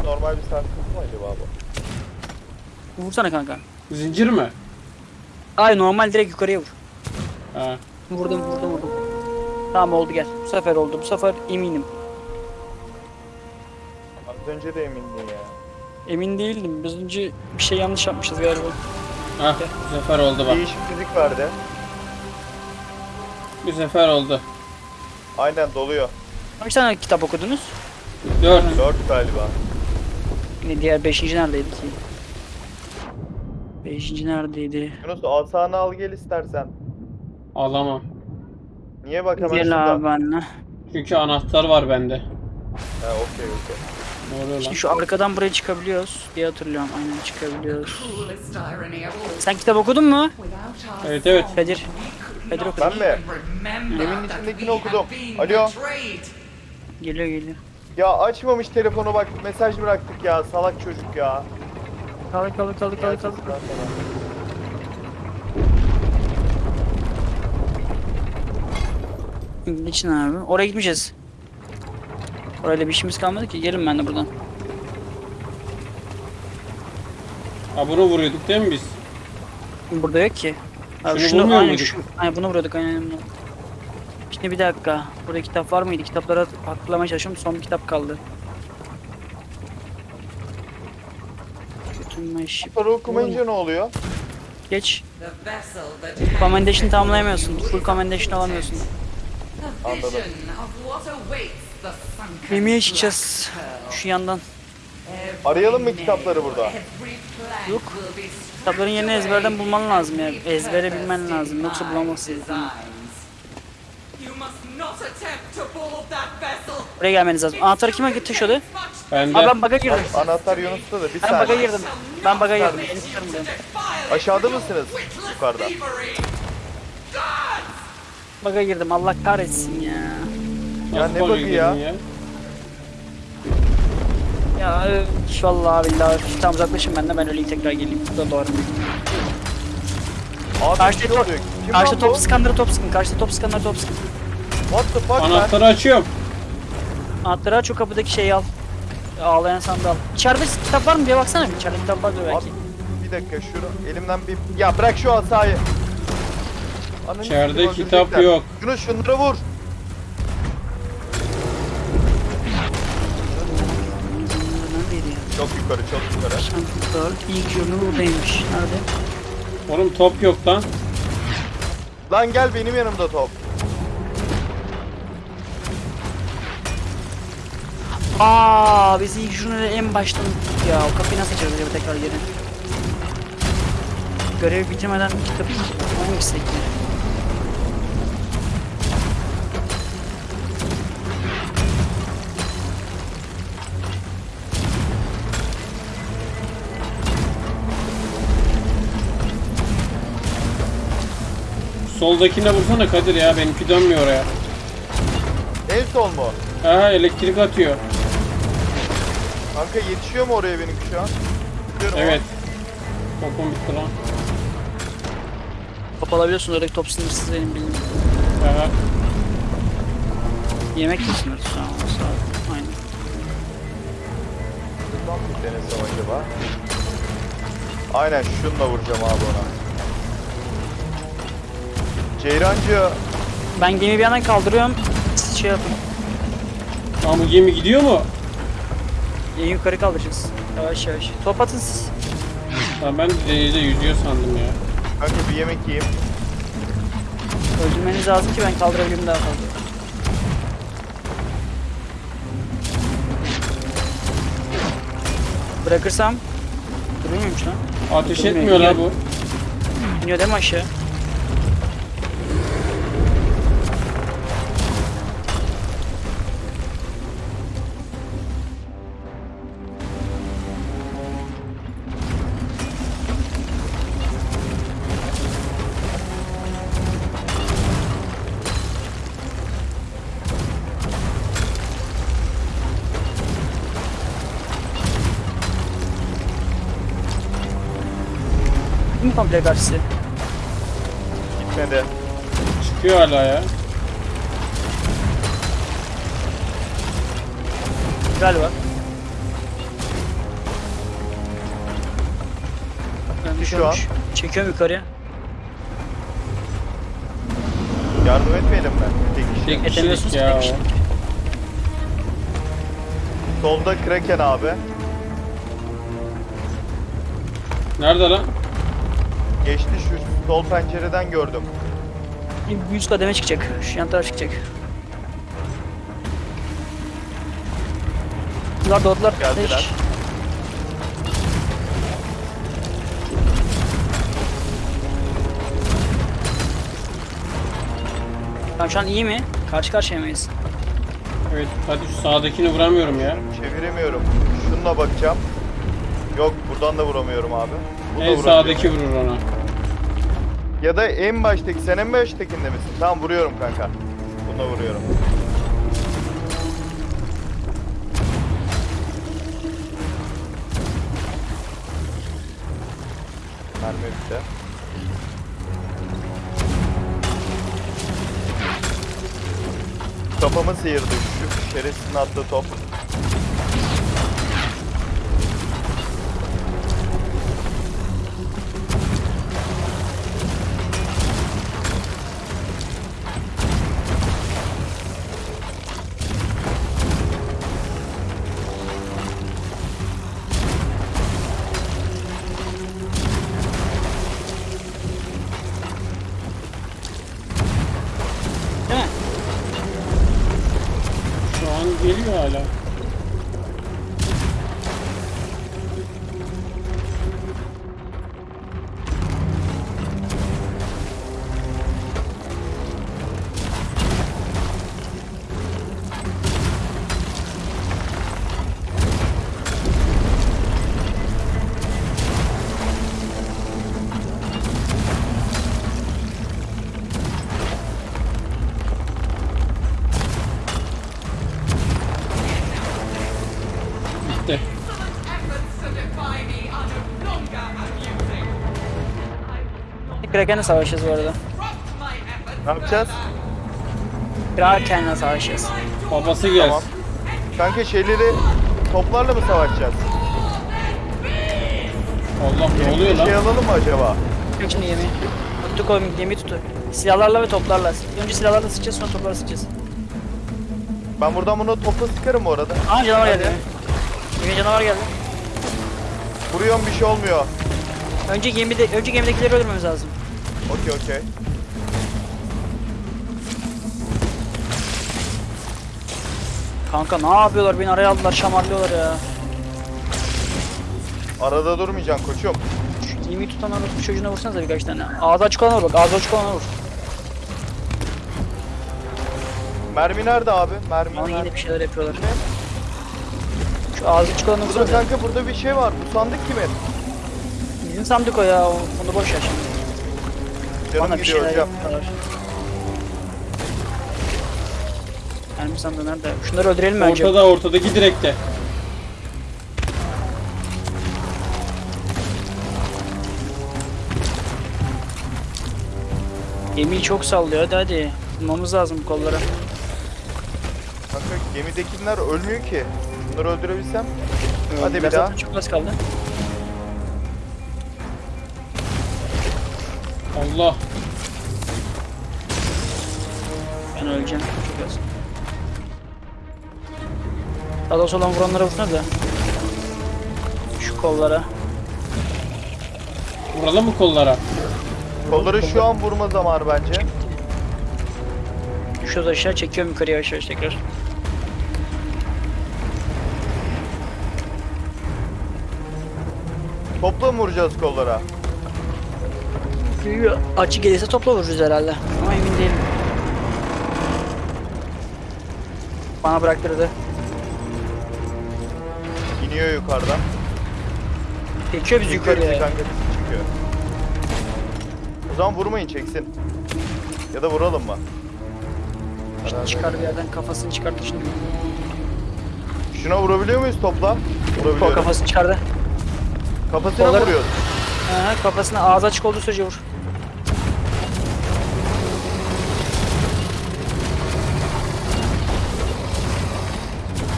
normal bir sarsıntı mu acaba bu? Vursana kanka. Zincir mi? Ay normal direkt yukarıya vur. Ha. Vurdum vurdum vurdum. Tamam oldu gel. Bu sefer oldu. Bu sefer eminim. Az önce de emindin ya. Emin değildim. Biz önce bir şey yanlış yapmışız galiba. Ah bu sefer oldu bak. Değişiklik verdi. Bu sefer oldu. Aynen doluyor. Kaç tane kitap okudunuz? 4. 4 galiba. Ne diğer beşinci neredeydi ki? Beşinci neredeydi? Yunus asanı al gel istersen. Alamam. Niye bak hemen Gel şurada. abi benimle. Çünkü anahtar var bende. Ha okey okey. Ne oluyor lan? Şimdi şu arkadan buraya çıkabiliyoruz diye hatırlıyorum. Aynen çıkabiliyoruz. Sen kitap okudun mu? Evet evet. Kadir. Kadir okudu. Ben mi? Evin içindekini okudum. Alo. Geliyor geliyor. Ya açmamış telefonu bak mesaj bıraktık ya salak çocuk ya. Kaldı kaldı kaldı. Gerçekten sana. Niçin abi? Oraya gitmeyeceğiz. Orayla bir işimiz kalmadı ki. Gelin ben de buradan. Ha bunu vuruyorduk değil mi biz? Burada yok ki. Abi Şunu şunu, aynen, şu, aynen bunu vuruyorduk aynen. Şimdi bir dakika. Burada kitap var mıydı? Kitapları hatırlamaya çalışıyorum. Son bir kitap kaldı. Para okumayınca ne oluyor? Geç. The vessel that Commendation tamamlayamıyorsun. Full commendation alamıyorsun. Anladım. Yemeğe çıkacağız. Şu yandan. Arayalım mı kitapları burada? Yok. Kitapların yerini ezberden bulman lazım ya. Ezbere bilmen lazım. Yoksa bulamazsın. Buraya gelmeniz lazım. Anahtarı kime taşıyordu? Much Bende. Aa ben baga girdim. Anahtar Yunus'ta da bir Ben baga saniye. girdim. Ben baga girdim. ben. Aşağıda mısınız? Yukarıda. Baga girdim. Allah kahretsin ya. Ya ne bug'ı ya? Ya üf, vallahi billahi tam uzaklaşın benden ben öleyim tekrar geleyim. Bu da doğru. Abi Karşıda top- Karşıda top bu? skanları top sıkın. Karşıda top skanları top sıkın. What the fuck man? Anahtarı açıyorum. Anahtarı aç o kapıdaki şeyi al. Ağlayan sandığı al. İçeride kitap var mı diye baksana bir. İçeride kitap vardır belki. Abi bir dakika şunu elimden bir... Ya bırak şu asayı. Ananı İçeride kitap yok. Yunus şunları vur. Çok yukarı çok yukarı. Şanslıklar. İlk ürünü buradaymış. Nerede? Oğlum top yok lan. Lan gel benim yanımda top. Aa, biz ilk ürünü en baştan unuttuk ya. O kapıyı nasıl açarız acaba tekrar geri? Görevi bitirmeden kitabı mı gitsek Soldakine vursana Kadir ya benimki dönmüyor oraya. En sol mu? Aha elektrik atıyor. Kanka yetişiyor mu oraya benimki şu an? Gidiyorum Evet. Topum bitti lan. Top alabiliyorsun oradaki top sınırsız benim bildiğim. Aha. Yemek de sınırsız şu an. Sağ ol. Aynen. Buradan mı denesem acaba? Aynen şununla vuracağım abi ona. Ceyrancı Ben gemi bir yandan kaldırıyorum. Siz şey yapın. Ama bu gemi gidiyor mu? En yukarı kaldıracağız. Yavaş yavaş. Top atın siz. Lan ben denizde yüzüyor sandım ya. kanka bir yemek yiyeyim. Öldürmeniz lazım ki ben kaldırabileyim daha fazla. Bırakırsam Duruyor muymuş lan? Ateş Durmuyor, etmiyor la iniyor. bu. İniyor değil mi aşağı? Komple karşısı? Gitmedi. Çıkıyor hala ya. Galiba. Gitti şu an. Düşüyormuş. Çekiyorum yukarıya. Yardım etmeyelim mi? Tek kişi. Tek kişilik ya tek. Solda Kraken abi. Nerede lan? Geçti şu sol pencereden gördüm. Bir yüz kademe çıkacak. Şu yan taraf çıkacak. Bunlar doğdular. Geldiler. Tamam şu an iyi mi? Karşı karşıya mıyız? Evet hadi şu sağdakini vuramıyorum ya. Çeviremiyorum. Şununla bakacağım. Yok buradan da vuramıyorum abi. Bu da En sağdaki vurur ona. Ya da en baştaki sen en baştakinde misin? Tamam vuruyorum kanka. Buna vuruyorum. Mermi bitti. Kafamı sıyırdı şu şerefsizin attığı top. Amusing. Kraken'le savaşacağız bu arada. Ne yapacağız? Kraken'le savaşacağız. Babası gelsin. Tamam. Kanka şeyleri toplarla mı savaşacağız? Allah ne oluyor Bir şey lan? alalım mı acaba? Yok şimdi yemeği. Tuttu koyun yemeği tuttu. Silahlarla ve toplarla. Önce silahlarla sıkacağız sonra toplarla sıkacağız. Ben buradan bunu topla sıkarım bu arada. Aa canavar geldi. Yemeğe canavar geldi. Vuruyorum bir şey olmuyor. Önce gemide önce gemidekileri öldürmemiz lazım. Okey okey. Kanka ne yapıyorlar? Beni araya aldılar, şamarlıyorlar ya. Arada durmayacaksın koçum. Şu yemeği tutanlar bu çocuğuna vursanıza birkaç tane. Ağzı açık olana vur bak, ağzı açık olana vur. Mermi nerede abi? Mermi Ama nerede? yine bir şeyler yapıyorlar. Şu ağzı açık olanı Burada vursana. kanka burada bir şey var. Bu sandık kimin? Bizim sandık o ya, o- onu boş ver şimdi. Canım Bana bir gidiyor şeyler hocam. yapıyorlar. Mermi sandığı nerede? Şunları öldürelim mi önce? Ortada ortadaki direkte. Gemiyi çok sallıyor hadi hadi. Bulmamız lazım bu kolları. Kanka gemidekiler ölmüyor ki. Bunları öldürebilsem. Hadi bir daha. Çok az kaldı. Allah. Ben öleceğim. Çok az. Daha doğrusu olan vuranlara vursana da. Şu kollara. Vuralım mı kollara? Kolları şu an vurma zamanı bence. Düşüyoruz aşağı çekiyorum yukarıya yavaş yavaş tekrar. Topla mı vuracağız kollara? Açı gelirse topla vururuz herhalde. Ama emin değilim. Bana bıraktırdı. İniyor yukarıdan. Çekiyor biz Çekiyor bizi yukarıya. kanka bizi çekiyor. O zaman vurmayın çeksin. Ya da vuralım mı? Karar Çıkar bir yerden kafasını çıkarttı şimdi. Şuna vurabiliyor muyuz topla? Kol Vurabiliyoruz. kafasını çıkardı. Kafasına Kolları- vuruyoruz. Aha, kafasına ağzı açık olduğu sürece vur.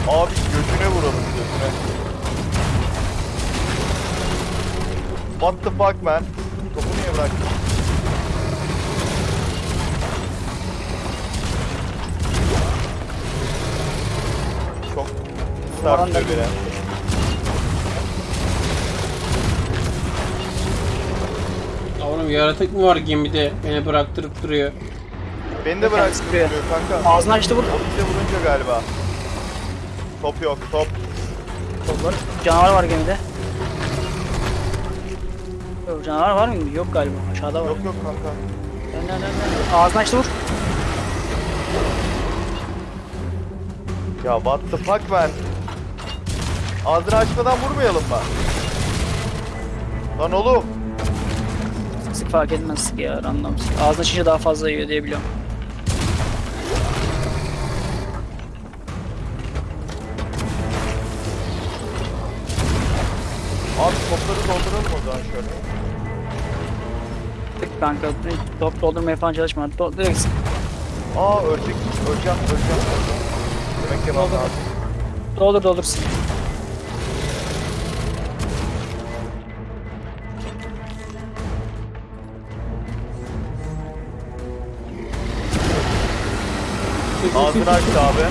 Abi götüne vuralım götüne. What the fuck man? Topu niye bıraktın? Çok sarpıyor beni. Oğlum yaratık mı var gemide? Beni bıraktırıp duruyor. Beni de bıraktı buraya. duruyor kanka. Ağzını açtı vur. Bize vurunca galiba. Top yok top. Olur. Canavar var gemide. Yok canavar var mı? Yok galiba. Aşağıda var. Yok yok kanka. Dön, dön, dön. Ağzını açtı vur. Ya what the fuck man? Ağzını açmadan vurmayalım mı? Lan oğlum. Sık fark etmez ya random sık. Ağzını açınca daha fazla yiyor diye biliyorum. Abi topları dolduralım o zaman şöyle. Sık kanka. Top doldurmaya falan çalışma. Do direkt sık. Aa ölecek. Öleceğim öleceğim. Yemek yemem lazım. Doldur doldur Ağzını açtı abi.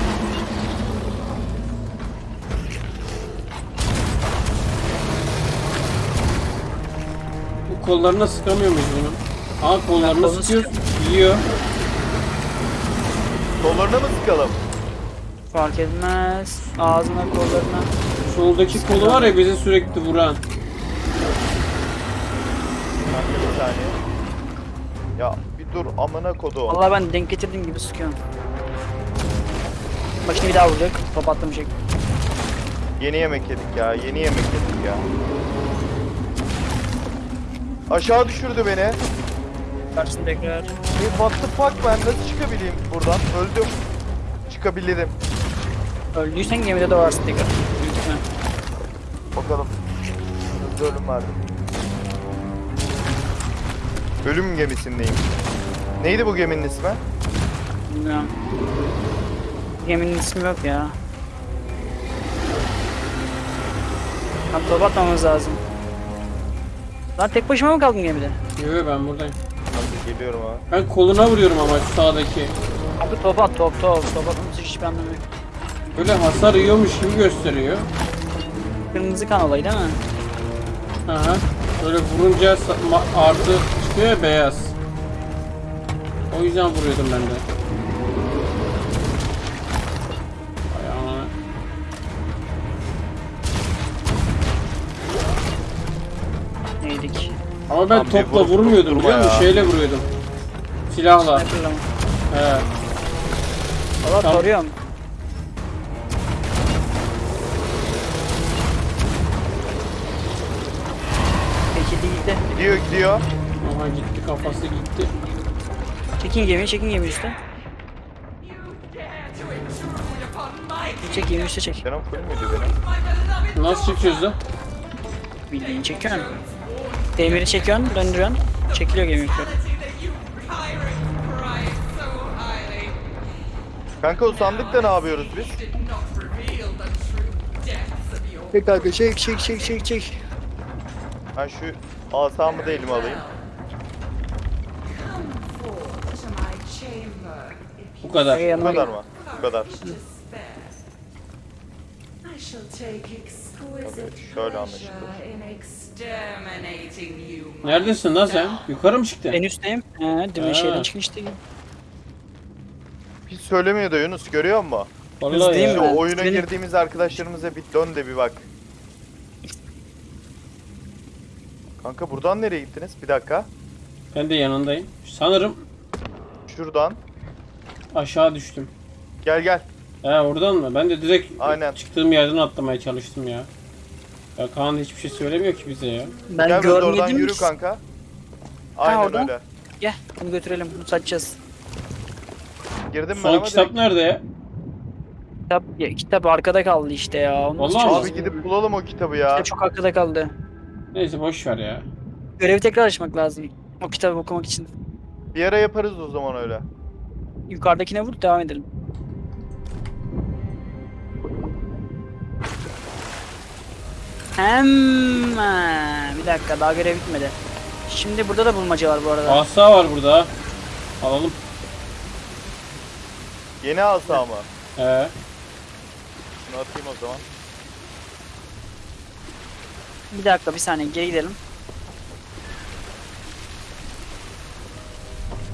Bu kollarına sıkamıyor muyuz bunu? Aa kollarına sıkıyoruz. Yiyor. Kollarına mı sıkalım? Fark etmez. Ağzına kollarına. Soldaki kolu var ya bizi sürekli vuran. Kanka bir saniye. Ya bir dur amına kodu. Vallahi ben denk getirdiğim gibi sıkıyorum. Bak şimdi bir daha vuracak. Top attım şey. Yeni yemek yedik ya. Yeni yemek yedik ya. Aşağı düşürdü beni. Karşısında tekrar. E, what the fuck ben nasıl çıkabileyim buradan? Öldüm. Çıkabilirim. Öldüysen gemide doğarsın tekrar. Büyük ihtimal. Bakalım. Hızlı ölüm verdim. Ölüm gemisindeyim. Neydi bu geminin ismi? Bilmiyorum. Geminin ismi yok ya. Lan top atmamız lazım. Lan tek başıma mı kaldım gemide? Yok ben buradayım. Hadi geliyorum ha. Ben koluna vuruyorum ama şu sağdaki. Abi top at top top. Top atmamız hiçbir anlamı yok. Böyle hasar yiyormuş gibi gösteriyor. Kırmızı kan olayı değil mi? Aha. Böyle vurunca artı çıkıyor ya beyaz. O yüzden vuruyordum ben de. Ama ben Abi topla vurup vurmuyordum durma biliyor musun? ya. Şeyle vuruyordum. Silahla. Sniper'la mı? He. Valla Tamam. soruyorum. Peki değil de. Gidiyor gidiyor. Aha gitti kafası gitti. Çekin gemiyi çekin gemiyi üstte. Çek gemiyi üstte çek. Canım full müydü benim? Nasıl çekiyoruz da? Bildiğin çekiyorsun. Demiri çekiyorsun, döndürüyorsun. Çekiliyor gemi yukarı. Kanka o sandıkta ne yapıyoruz biz? Çek kanka çek çek çek çek çek. Ben şu asamı da elime alayım. Bu kadar. Bu yanıma kadar mı? Bu kadar. you spare. I shall take exquisite Evet, şöyle anlaşılır. Neredesin lan sen? Yukarı mı çıktın? En üstteyim. He, demin Ha. şeyden çıkmıştı. Hiç söylemiyor da Yunus görüyor musun? Vallahi Hızlıyım ya. Şu ben. oyuna Benim- girdiğimiz arkadaşlarımıza bir dön de bir bak. Kanka buradan nereye gittiniz? Bir dakika. Ben de yanındayım. Sanırım Şuradan. aşağı düştüm. Gel gel. He oradan mı? Ben de direkt Aynen. çıktığım yerden atlamaya çalıştım ya. Ya Kaan hiçbir şey söylemiyor ki bize ya. Ben gel biraz oradan görmedim. yürü ki. kanka. Aynen oradan. öyle. Gel bunu götürelim. Bunu satacağız. Girdim ben Son ama kitap direkt- nerede ya? Kitap, ya, kitap arkada kaldı işte ya. Onu nasıl Vallahi mi? çözeceğiz? Abi gidip bulalım o kitabı ya. Kitap çok arkada kaldı. Neyse boş ver ya. Görevi tekrar açmak lazım. O kitabı okumak için. Bir ara yaparız o zaman öyle. Yukarıdakine vur devam edelim. Hemen. Bir dakika daha görev bitmedi. Şimdi burada da bulmaca var bu arada. Asa var burada. Alalım. Yeni asa mı? He. Şunu atayım o zaman. Bir dakika bir saniye geri gidelim.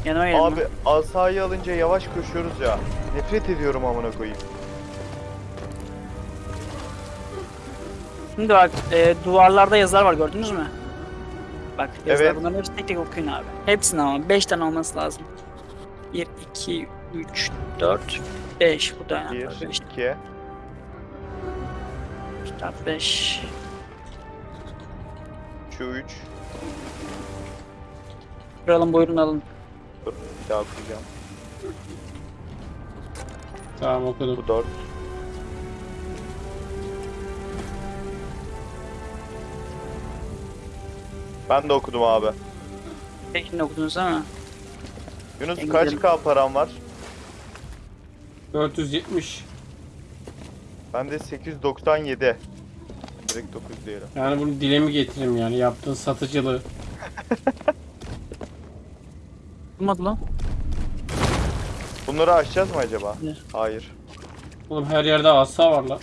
Yanıma gelin. Abi asayı alınca yavaş koşuyoruz ya. Nefret ediyorum amına koyayım. Şimdi bak e, duvarlarda yazılar var gördünüz mü? Bak yazılar Evet. bunların hepsini tek tek okuyun abi. Hepsini ama 5 tane olması lazım. 1, 2, 3, 4, 5. Bu da yani. 1, 5, 2, 4, 5. şu 3. Kralın buyurun alın. Dur bir daha okuyacağım. Tamam okudum. Bu 4. Ben de okudum abi. Peki okudunuz ama. Yunus En kaç güzeli. K param var? 470. Bende 897. Direkt 9 diyelim. Yani bunu dile mi getireyim yani yaptığın satıcılığı. Bulmadı lan. Bunları açacağız mı acaba? Ne? Hayır. Oğlum her yerde asa var lan.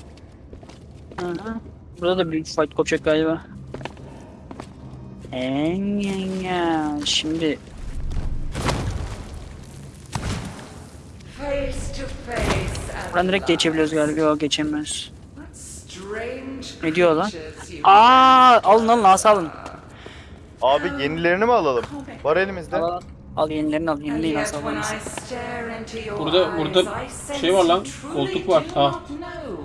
Hı hı. Burada da büyük fight kopacak galiba. En. Şimdi buradan direkt geçebiliyoruz galiba. Yok strange Ne diyor lan? Aa, alın alın asa alın. Abi yenilerini mi alalım? Var elimizde. Al, al. yenilerini al. Asa when alın. Burada- burada şey var lan, koltuk var, know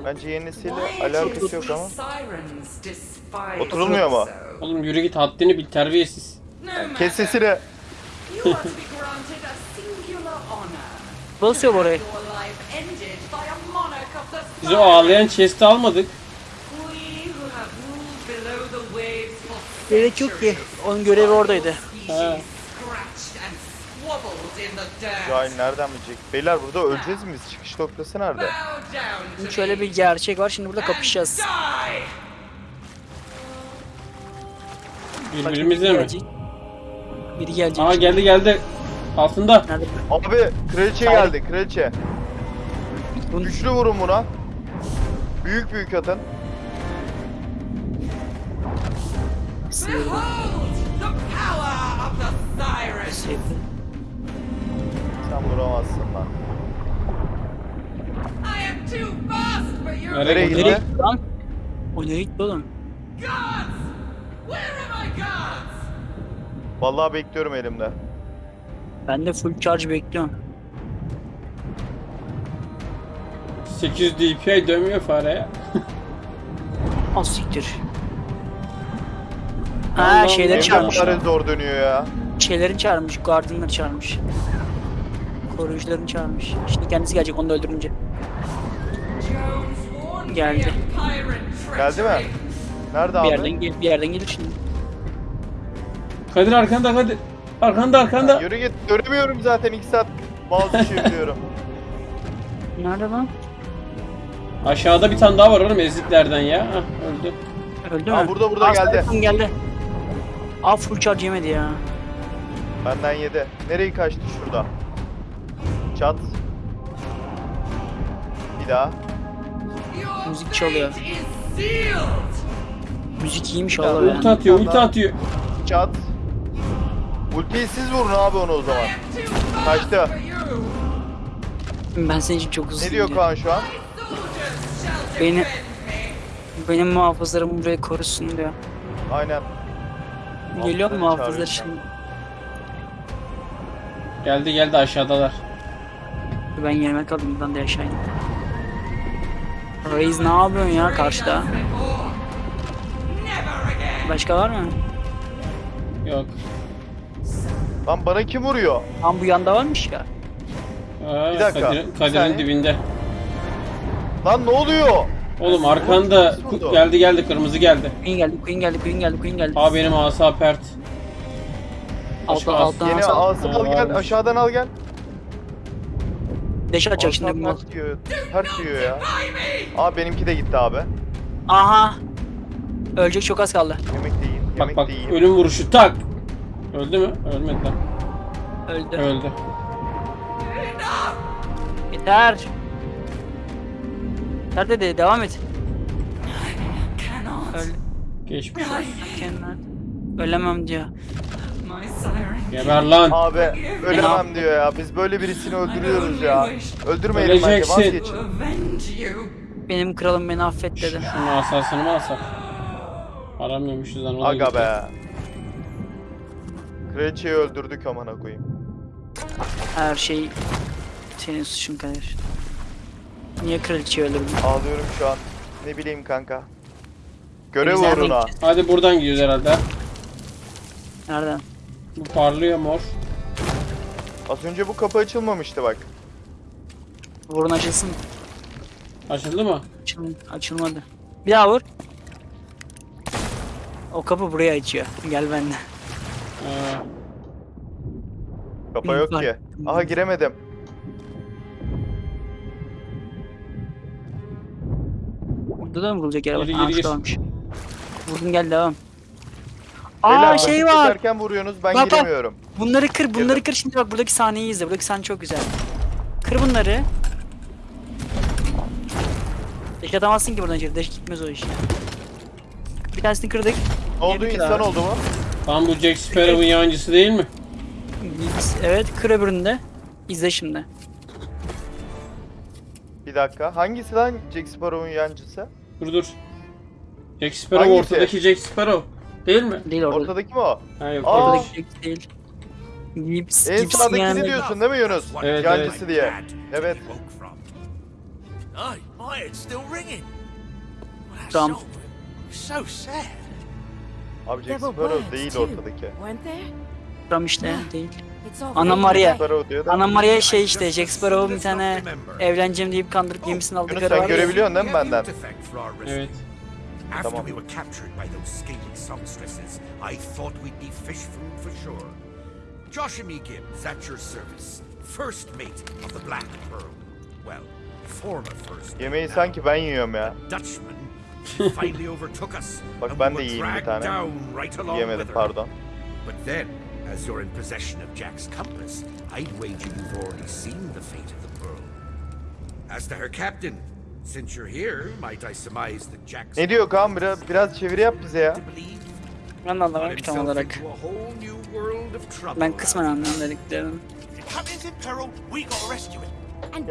Bence yenisiyle alakası yok ama. Oturulmuyor mu? Oğlum yürü git haddini bil terbiyesiz. Kes sesini. You are to be granted a singular honor. Basıyor bu orayı. Biz o ağlayan chest'i almadık. Gerek yok ki. Onun görevi oradaydı. dirt. Ya nereden bilecek? Beyler burada öleceğiz mi biz? Çıkış noktası nerede? Şöyle bir gerçek var. Şimdi burada and kapışacağız. Biri mi? gelecek. Biri gelecek. Aa geldi geldi. Nerede? Abi kraliçe Hayır. geldi kraliçe. Bunu Güçlü vurun buna. Büyük büyük atın. Sen vuramazsın lan. Nereye gitti? Nereye gitti lan? O nereye gitti oğlum? Vallahi bekliyorum elimde. Ben de full charge bekliyorum. 800 DPI dönmüyor fareye. Az siktir. Ha şeyleri çağırmış. Evde zor dönüyor ya. Şeylerin çağırmış. Guardian'ları çağırmış. Koruyucularını çağırmış. Şimdi kendisi gelecek onu da öldürünce. Geldi. Geldi mi? Nerede Bir abi? yerden, gel, bir yerden gelir şimdi. Kadir arkanda Kadir. Arkanda arkanda. Yürü git. Göremiyorum zaten 2 saat mouse çeviriyorum. Nerede lan? Aşağıda bir tane daha var oğlum eziklerden ya. Hah öldü. Öldü Aa, mü? burada, burada Aa, geldi. Cyberpunk geldi. Aa full charge yemedi ya. Benden yedi. Nereye kaçtı şurada? Çat. Bir daha. Müzik çalıyor. Müzik iyiymiş Ya, Allah Ulti ya. atıyor ulti atıyor. Çat. Ultiyi siz vurun abi onu o zaman. Kaçtı. Ben senin için çok hızlıyım. Ne diyor. Kaan şu an? Beni-. Benim muhafızlarım burayı korusun diyor. Aynen. Geliyor mu muhafızlar şimdi? Geldi geldi aşağıdalar. Ben yemek alayım buradan da aşağı ineyim. Reis ne yapıyorsun ya karşıda? Başka var mı? Yok. Lan bana kim vuruyor? Tam bu yanda varmış ya. Aa, Bir dakika, Kadir- bir Kadir'in saniye. dibinde. Lan ne oluyor? Oğlum arkanda geldi geldi kırmızı geldi. Queen geldi, Queen geldi, Queen geldi, Queen geldi. Aa benim asa pert. Altta, as- alttan Yeni ağzı al gel. Aşağıdan al gel. Deş atacak şimdi bu mal. Ters diyor. Ters diyor ya. Aa benimki de gitti abi. Aha. Ölecek çok az kaldı. Yemek de. Bak Yemek bak de yiyeyim. ölüm vuruşu tak. Öldü mü? Ölmedi lan. Öldü. Öldü. Yeter. Yeter dedi devam et. Öl. Geçmiş. olsun. Ölemem diyor. Geber lan. Abi ölemem diyor ya. Biz böyle birisini öldürüyoruz ya. Öldürmeyelim bence vazgeçin. Benim kralım beni affet dedi. Şunun asasını mı alsak? Aramıyormuşuz lan. Aga gitti. be. Kraliçeyi öldürdük amına koyayım. Her şey senin suçun Kadir. Niye kraliçeyi öldürdün? Ağlıyorum şu an. Ne bileyim kanka. Görev nereden uğruna. gideceğiz? Hadi buradan gidiyoruz herhalde. Nereden? Bu parlıyor mor. Az önce bu kapı açılmamıştı bak. Vurun açılsın. Açıldı mı? Açıl açılmadı. Bir daha vur. O kapı buraya açıyor. Gel benden. Ee, Kapa yok ki. Aha giremedim. Burada da mı vurulacak yer var? Geri, Aa, geri, gir. şurada varmış. Vurdun gel devam. Beyler, Aa şey vakit var. geçerken vuruyorsunuz ben Bak, bak. giremiyorum. Bunları kır, bunları Girdim. kır şimdi bak buradaki sahneyi izle. Buradaki sahne çok güzel. Kır bunları. Deş atamazsın ki buradan içeri. Deş gitmez o iş. Bir tanesini kırdık. Ne oldu Girdik insan abi. oldu mu? Tam bu Jack Sparrow'un yancısı değil mi? Evet de. İzle şimdi. Bir dakika. Hangisi lan Jack Sparrow'un yancısı? Dur dur. Jack Sparrow Hangisi? ortadaki Jack Sparrow. Değil mi? Değil orada. Ortadaki mi o? Ha yok. Aa. ortadaki. Jack değil. Gibbs, En Gibbs'in sağdakini yanında. diyorsun değil mi Yunus? Evet, Yancısı evet. diye. Evet. So, so sad. Abi Jack Sparrow değil ortadaki. Ram işte değil. Fading Maria. Ana Maria şey işte Jack Sparrow'un bir tane evleneceğim deyip kandırıp gemisini aldığı karı sen var ya. görebiliyorsun değil mi benden? Evet. After we were captured by those scaly songstresses, I thought we'd be fish food for sure. Josh and me Gibbs at your service. First mate of the Black Pearl. Well, former first mate Yemeği sanki ben yiyorum ya. Dutchman. Bak ben de yiyeyim bir dragged tane. down right along Yemedim with her. pardon. But then, as you're in possession of Jack's compass, I'd wager you've already seen the fate of the Pearl. As to her captain, since you're here, might I surmise that Jack's Ne diyor Kaan biraz, biraz çeviri yap bize ya. Ben anlamadım tam olarak. Ben kısmen anladım dediklerini. Captain's in peril. We gotta rescue him.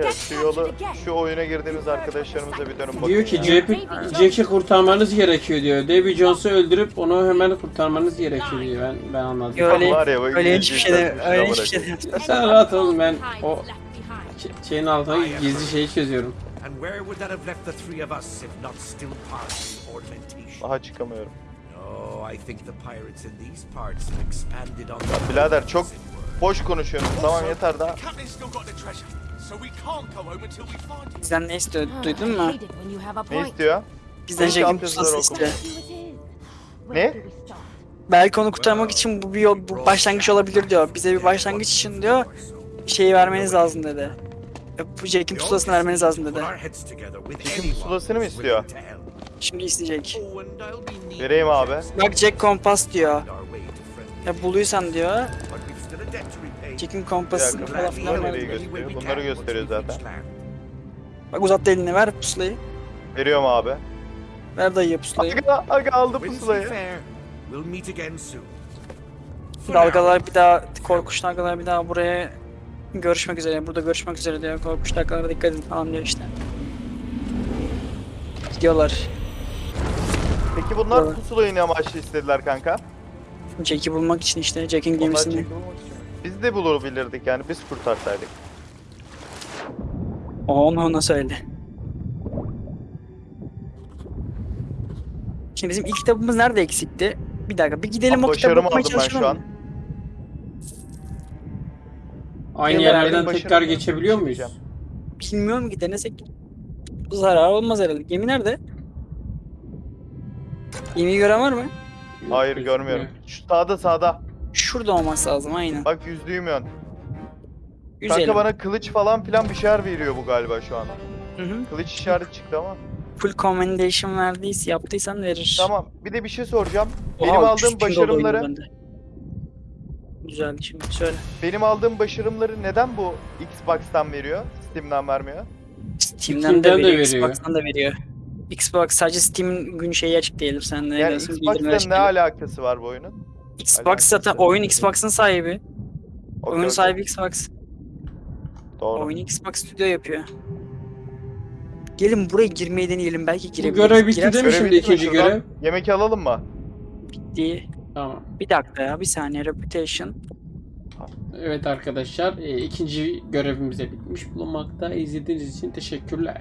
Ya şu yolu, şu oyuna girdiğimiz arkadaşlarımıza bir dönün bakın Diyor ki ya. Jack'i Jack'i kurtarmanız gerekiyor diyor. Davy Jones'u öldürüp onu hemen kurtarmanız gerekiyor diyor. Ben ben anladım. Öyle, Var ya, öyle hiçbir şey de, öyle hiçbir şey de amına Ya sen rahat ol ben o şeyin altına gizli şeyi çözüyorum. And where would that have left the three of us if not still part of the ornamentation? Aha çıkamıyorum. Birader çok boş konuşuyorsun. Tamam yeter daha. Bizden ne istiyor duydun mu? Ne istiyor? Bizden Jack'in yapıyorlar pusulası istiyor. Ne? Belki onu kurtarmak için bu bir yol, bu başlangıç olabilir diyor. Bize bir başlangıç için diyor şeyi vermeniz lazım dedi. Bu Jack'in pusulasını vermeniz lazım dedi. Jack'in pusulasını mı istiyor? Şimdi isteyecek. Vereyim abi. Bak Jack kompas diyor. Ya buluysan diyor. Bir dakika, falan filan gösteriyor? Bunları gösteriyor zaten. Bak uzattı elini ver pusulayı. Veriyorum abi. Ver dayıya pusulayı. Aga, aga aldı pusulayı. Dalgalar bir daha, korkuş dalgalar bir daha buraya görüşmek üzere. Burada görüşmek üzere diyor. Korkuş dalgalara dikkat edin falan diyor işte. Gidiyorlar. Peki bunlar Evet. pusulayı ne amaçlı istediler kanka? Jack'i bulmak için işte Jack'in Onlar gemisini. çekilmek için? Biz de bulabilirdik yani biz kurtarsaydık. O onu ona söyle. Şimdi bizim ilk kitabımız nerede eksikti? Bir dakika bir gidelim o kitabı okumaya aldım ben şu çalışalım. an. mı? Aynı Yıllar yerlerden tekrar geçebiliyor muyuz? Bilmiyorum ki denesek. Zarar olmaz herhalde. Gemi nerede? Gemiyi gören var mı? Hayır görmüyorum. Şu sağda sağda. Şurada olması lazım aynen. Bak yüzdüğüm yön. Güzel. Kanka bana kılıç falan filan bir şeyler veriyor bu galiba şu an. Hı hı. Kılıç işareti çıktı ama. full commendation verdiyse yaptıysan verir. Tamam. Bir de bir şey soracağım. Oha, Benim 300 aldığım başarımları. Güzeldi şimdi söyle. benim aldığım başarımları neden bu Xbox'tan veriyor? Steam'den vermiyor? Steam'den, Steam'den de de veriyor, veriyor. Xbox'tan da veriyor. Xbox sadece Steam'in gün şeyi açık değildir. Sen ne Yani Xbox'la ne alakası var bu oyunun? Xbox alakası zaten oyun Xbox'ın sahibi. Oyun okey. sahibi Xbox. Doğru. Oyunu Xbox Studio yapıyor. Gelin buraya girmeyi deneyelim. Belki Bu girebiliriz. görev bitti değil mi şimdi bitti ikinci görev? Yemek alalım mı? Gitti. Tamam. Bir dakika ya bir saniye reputation. Evet arkadaşlar e, ikinci görevimize bitmiş bulunmakta. İzlediğiniz için teşekkürler.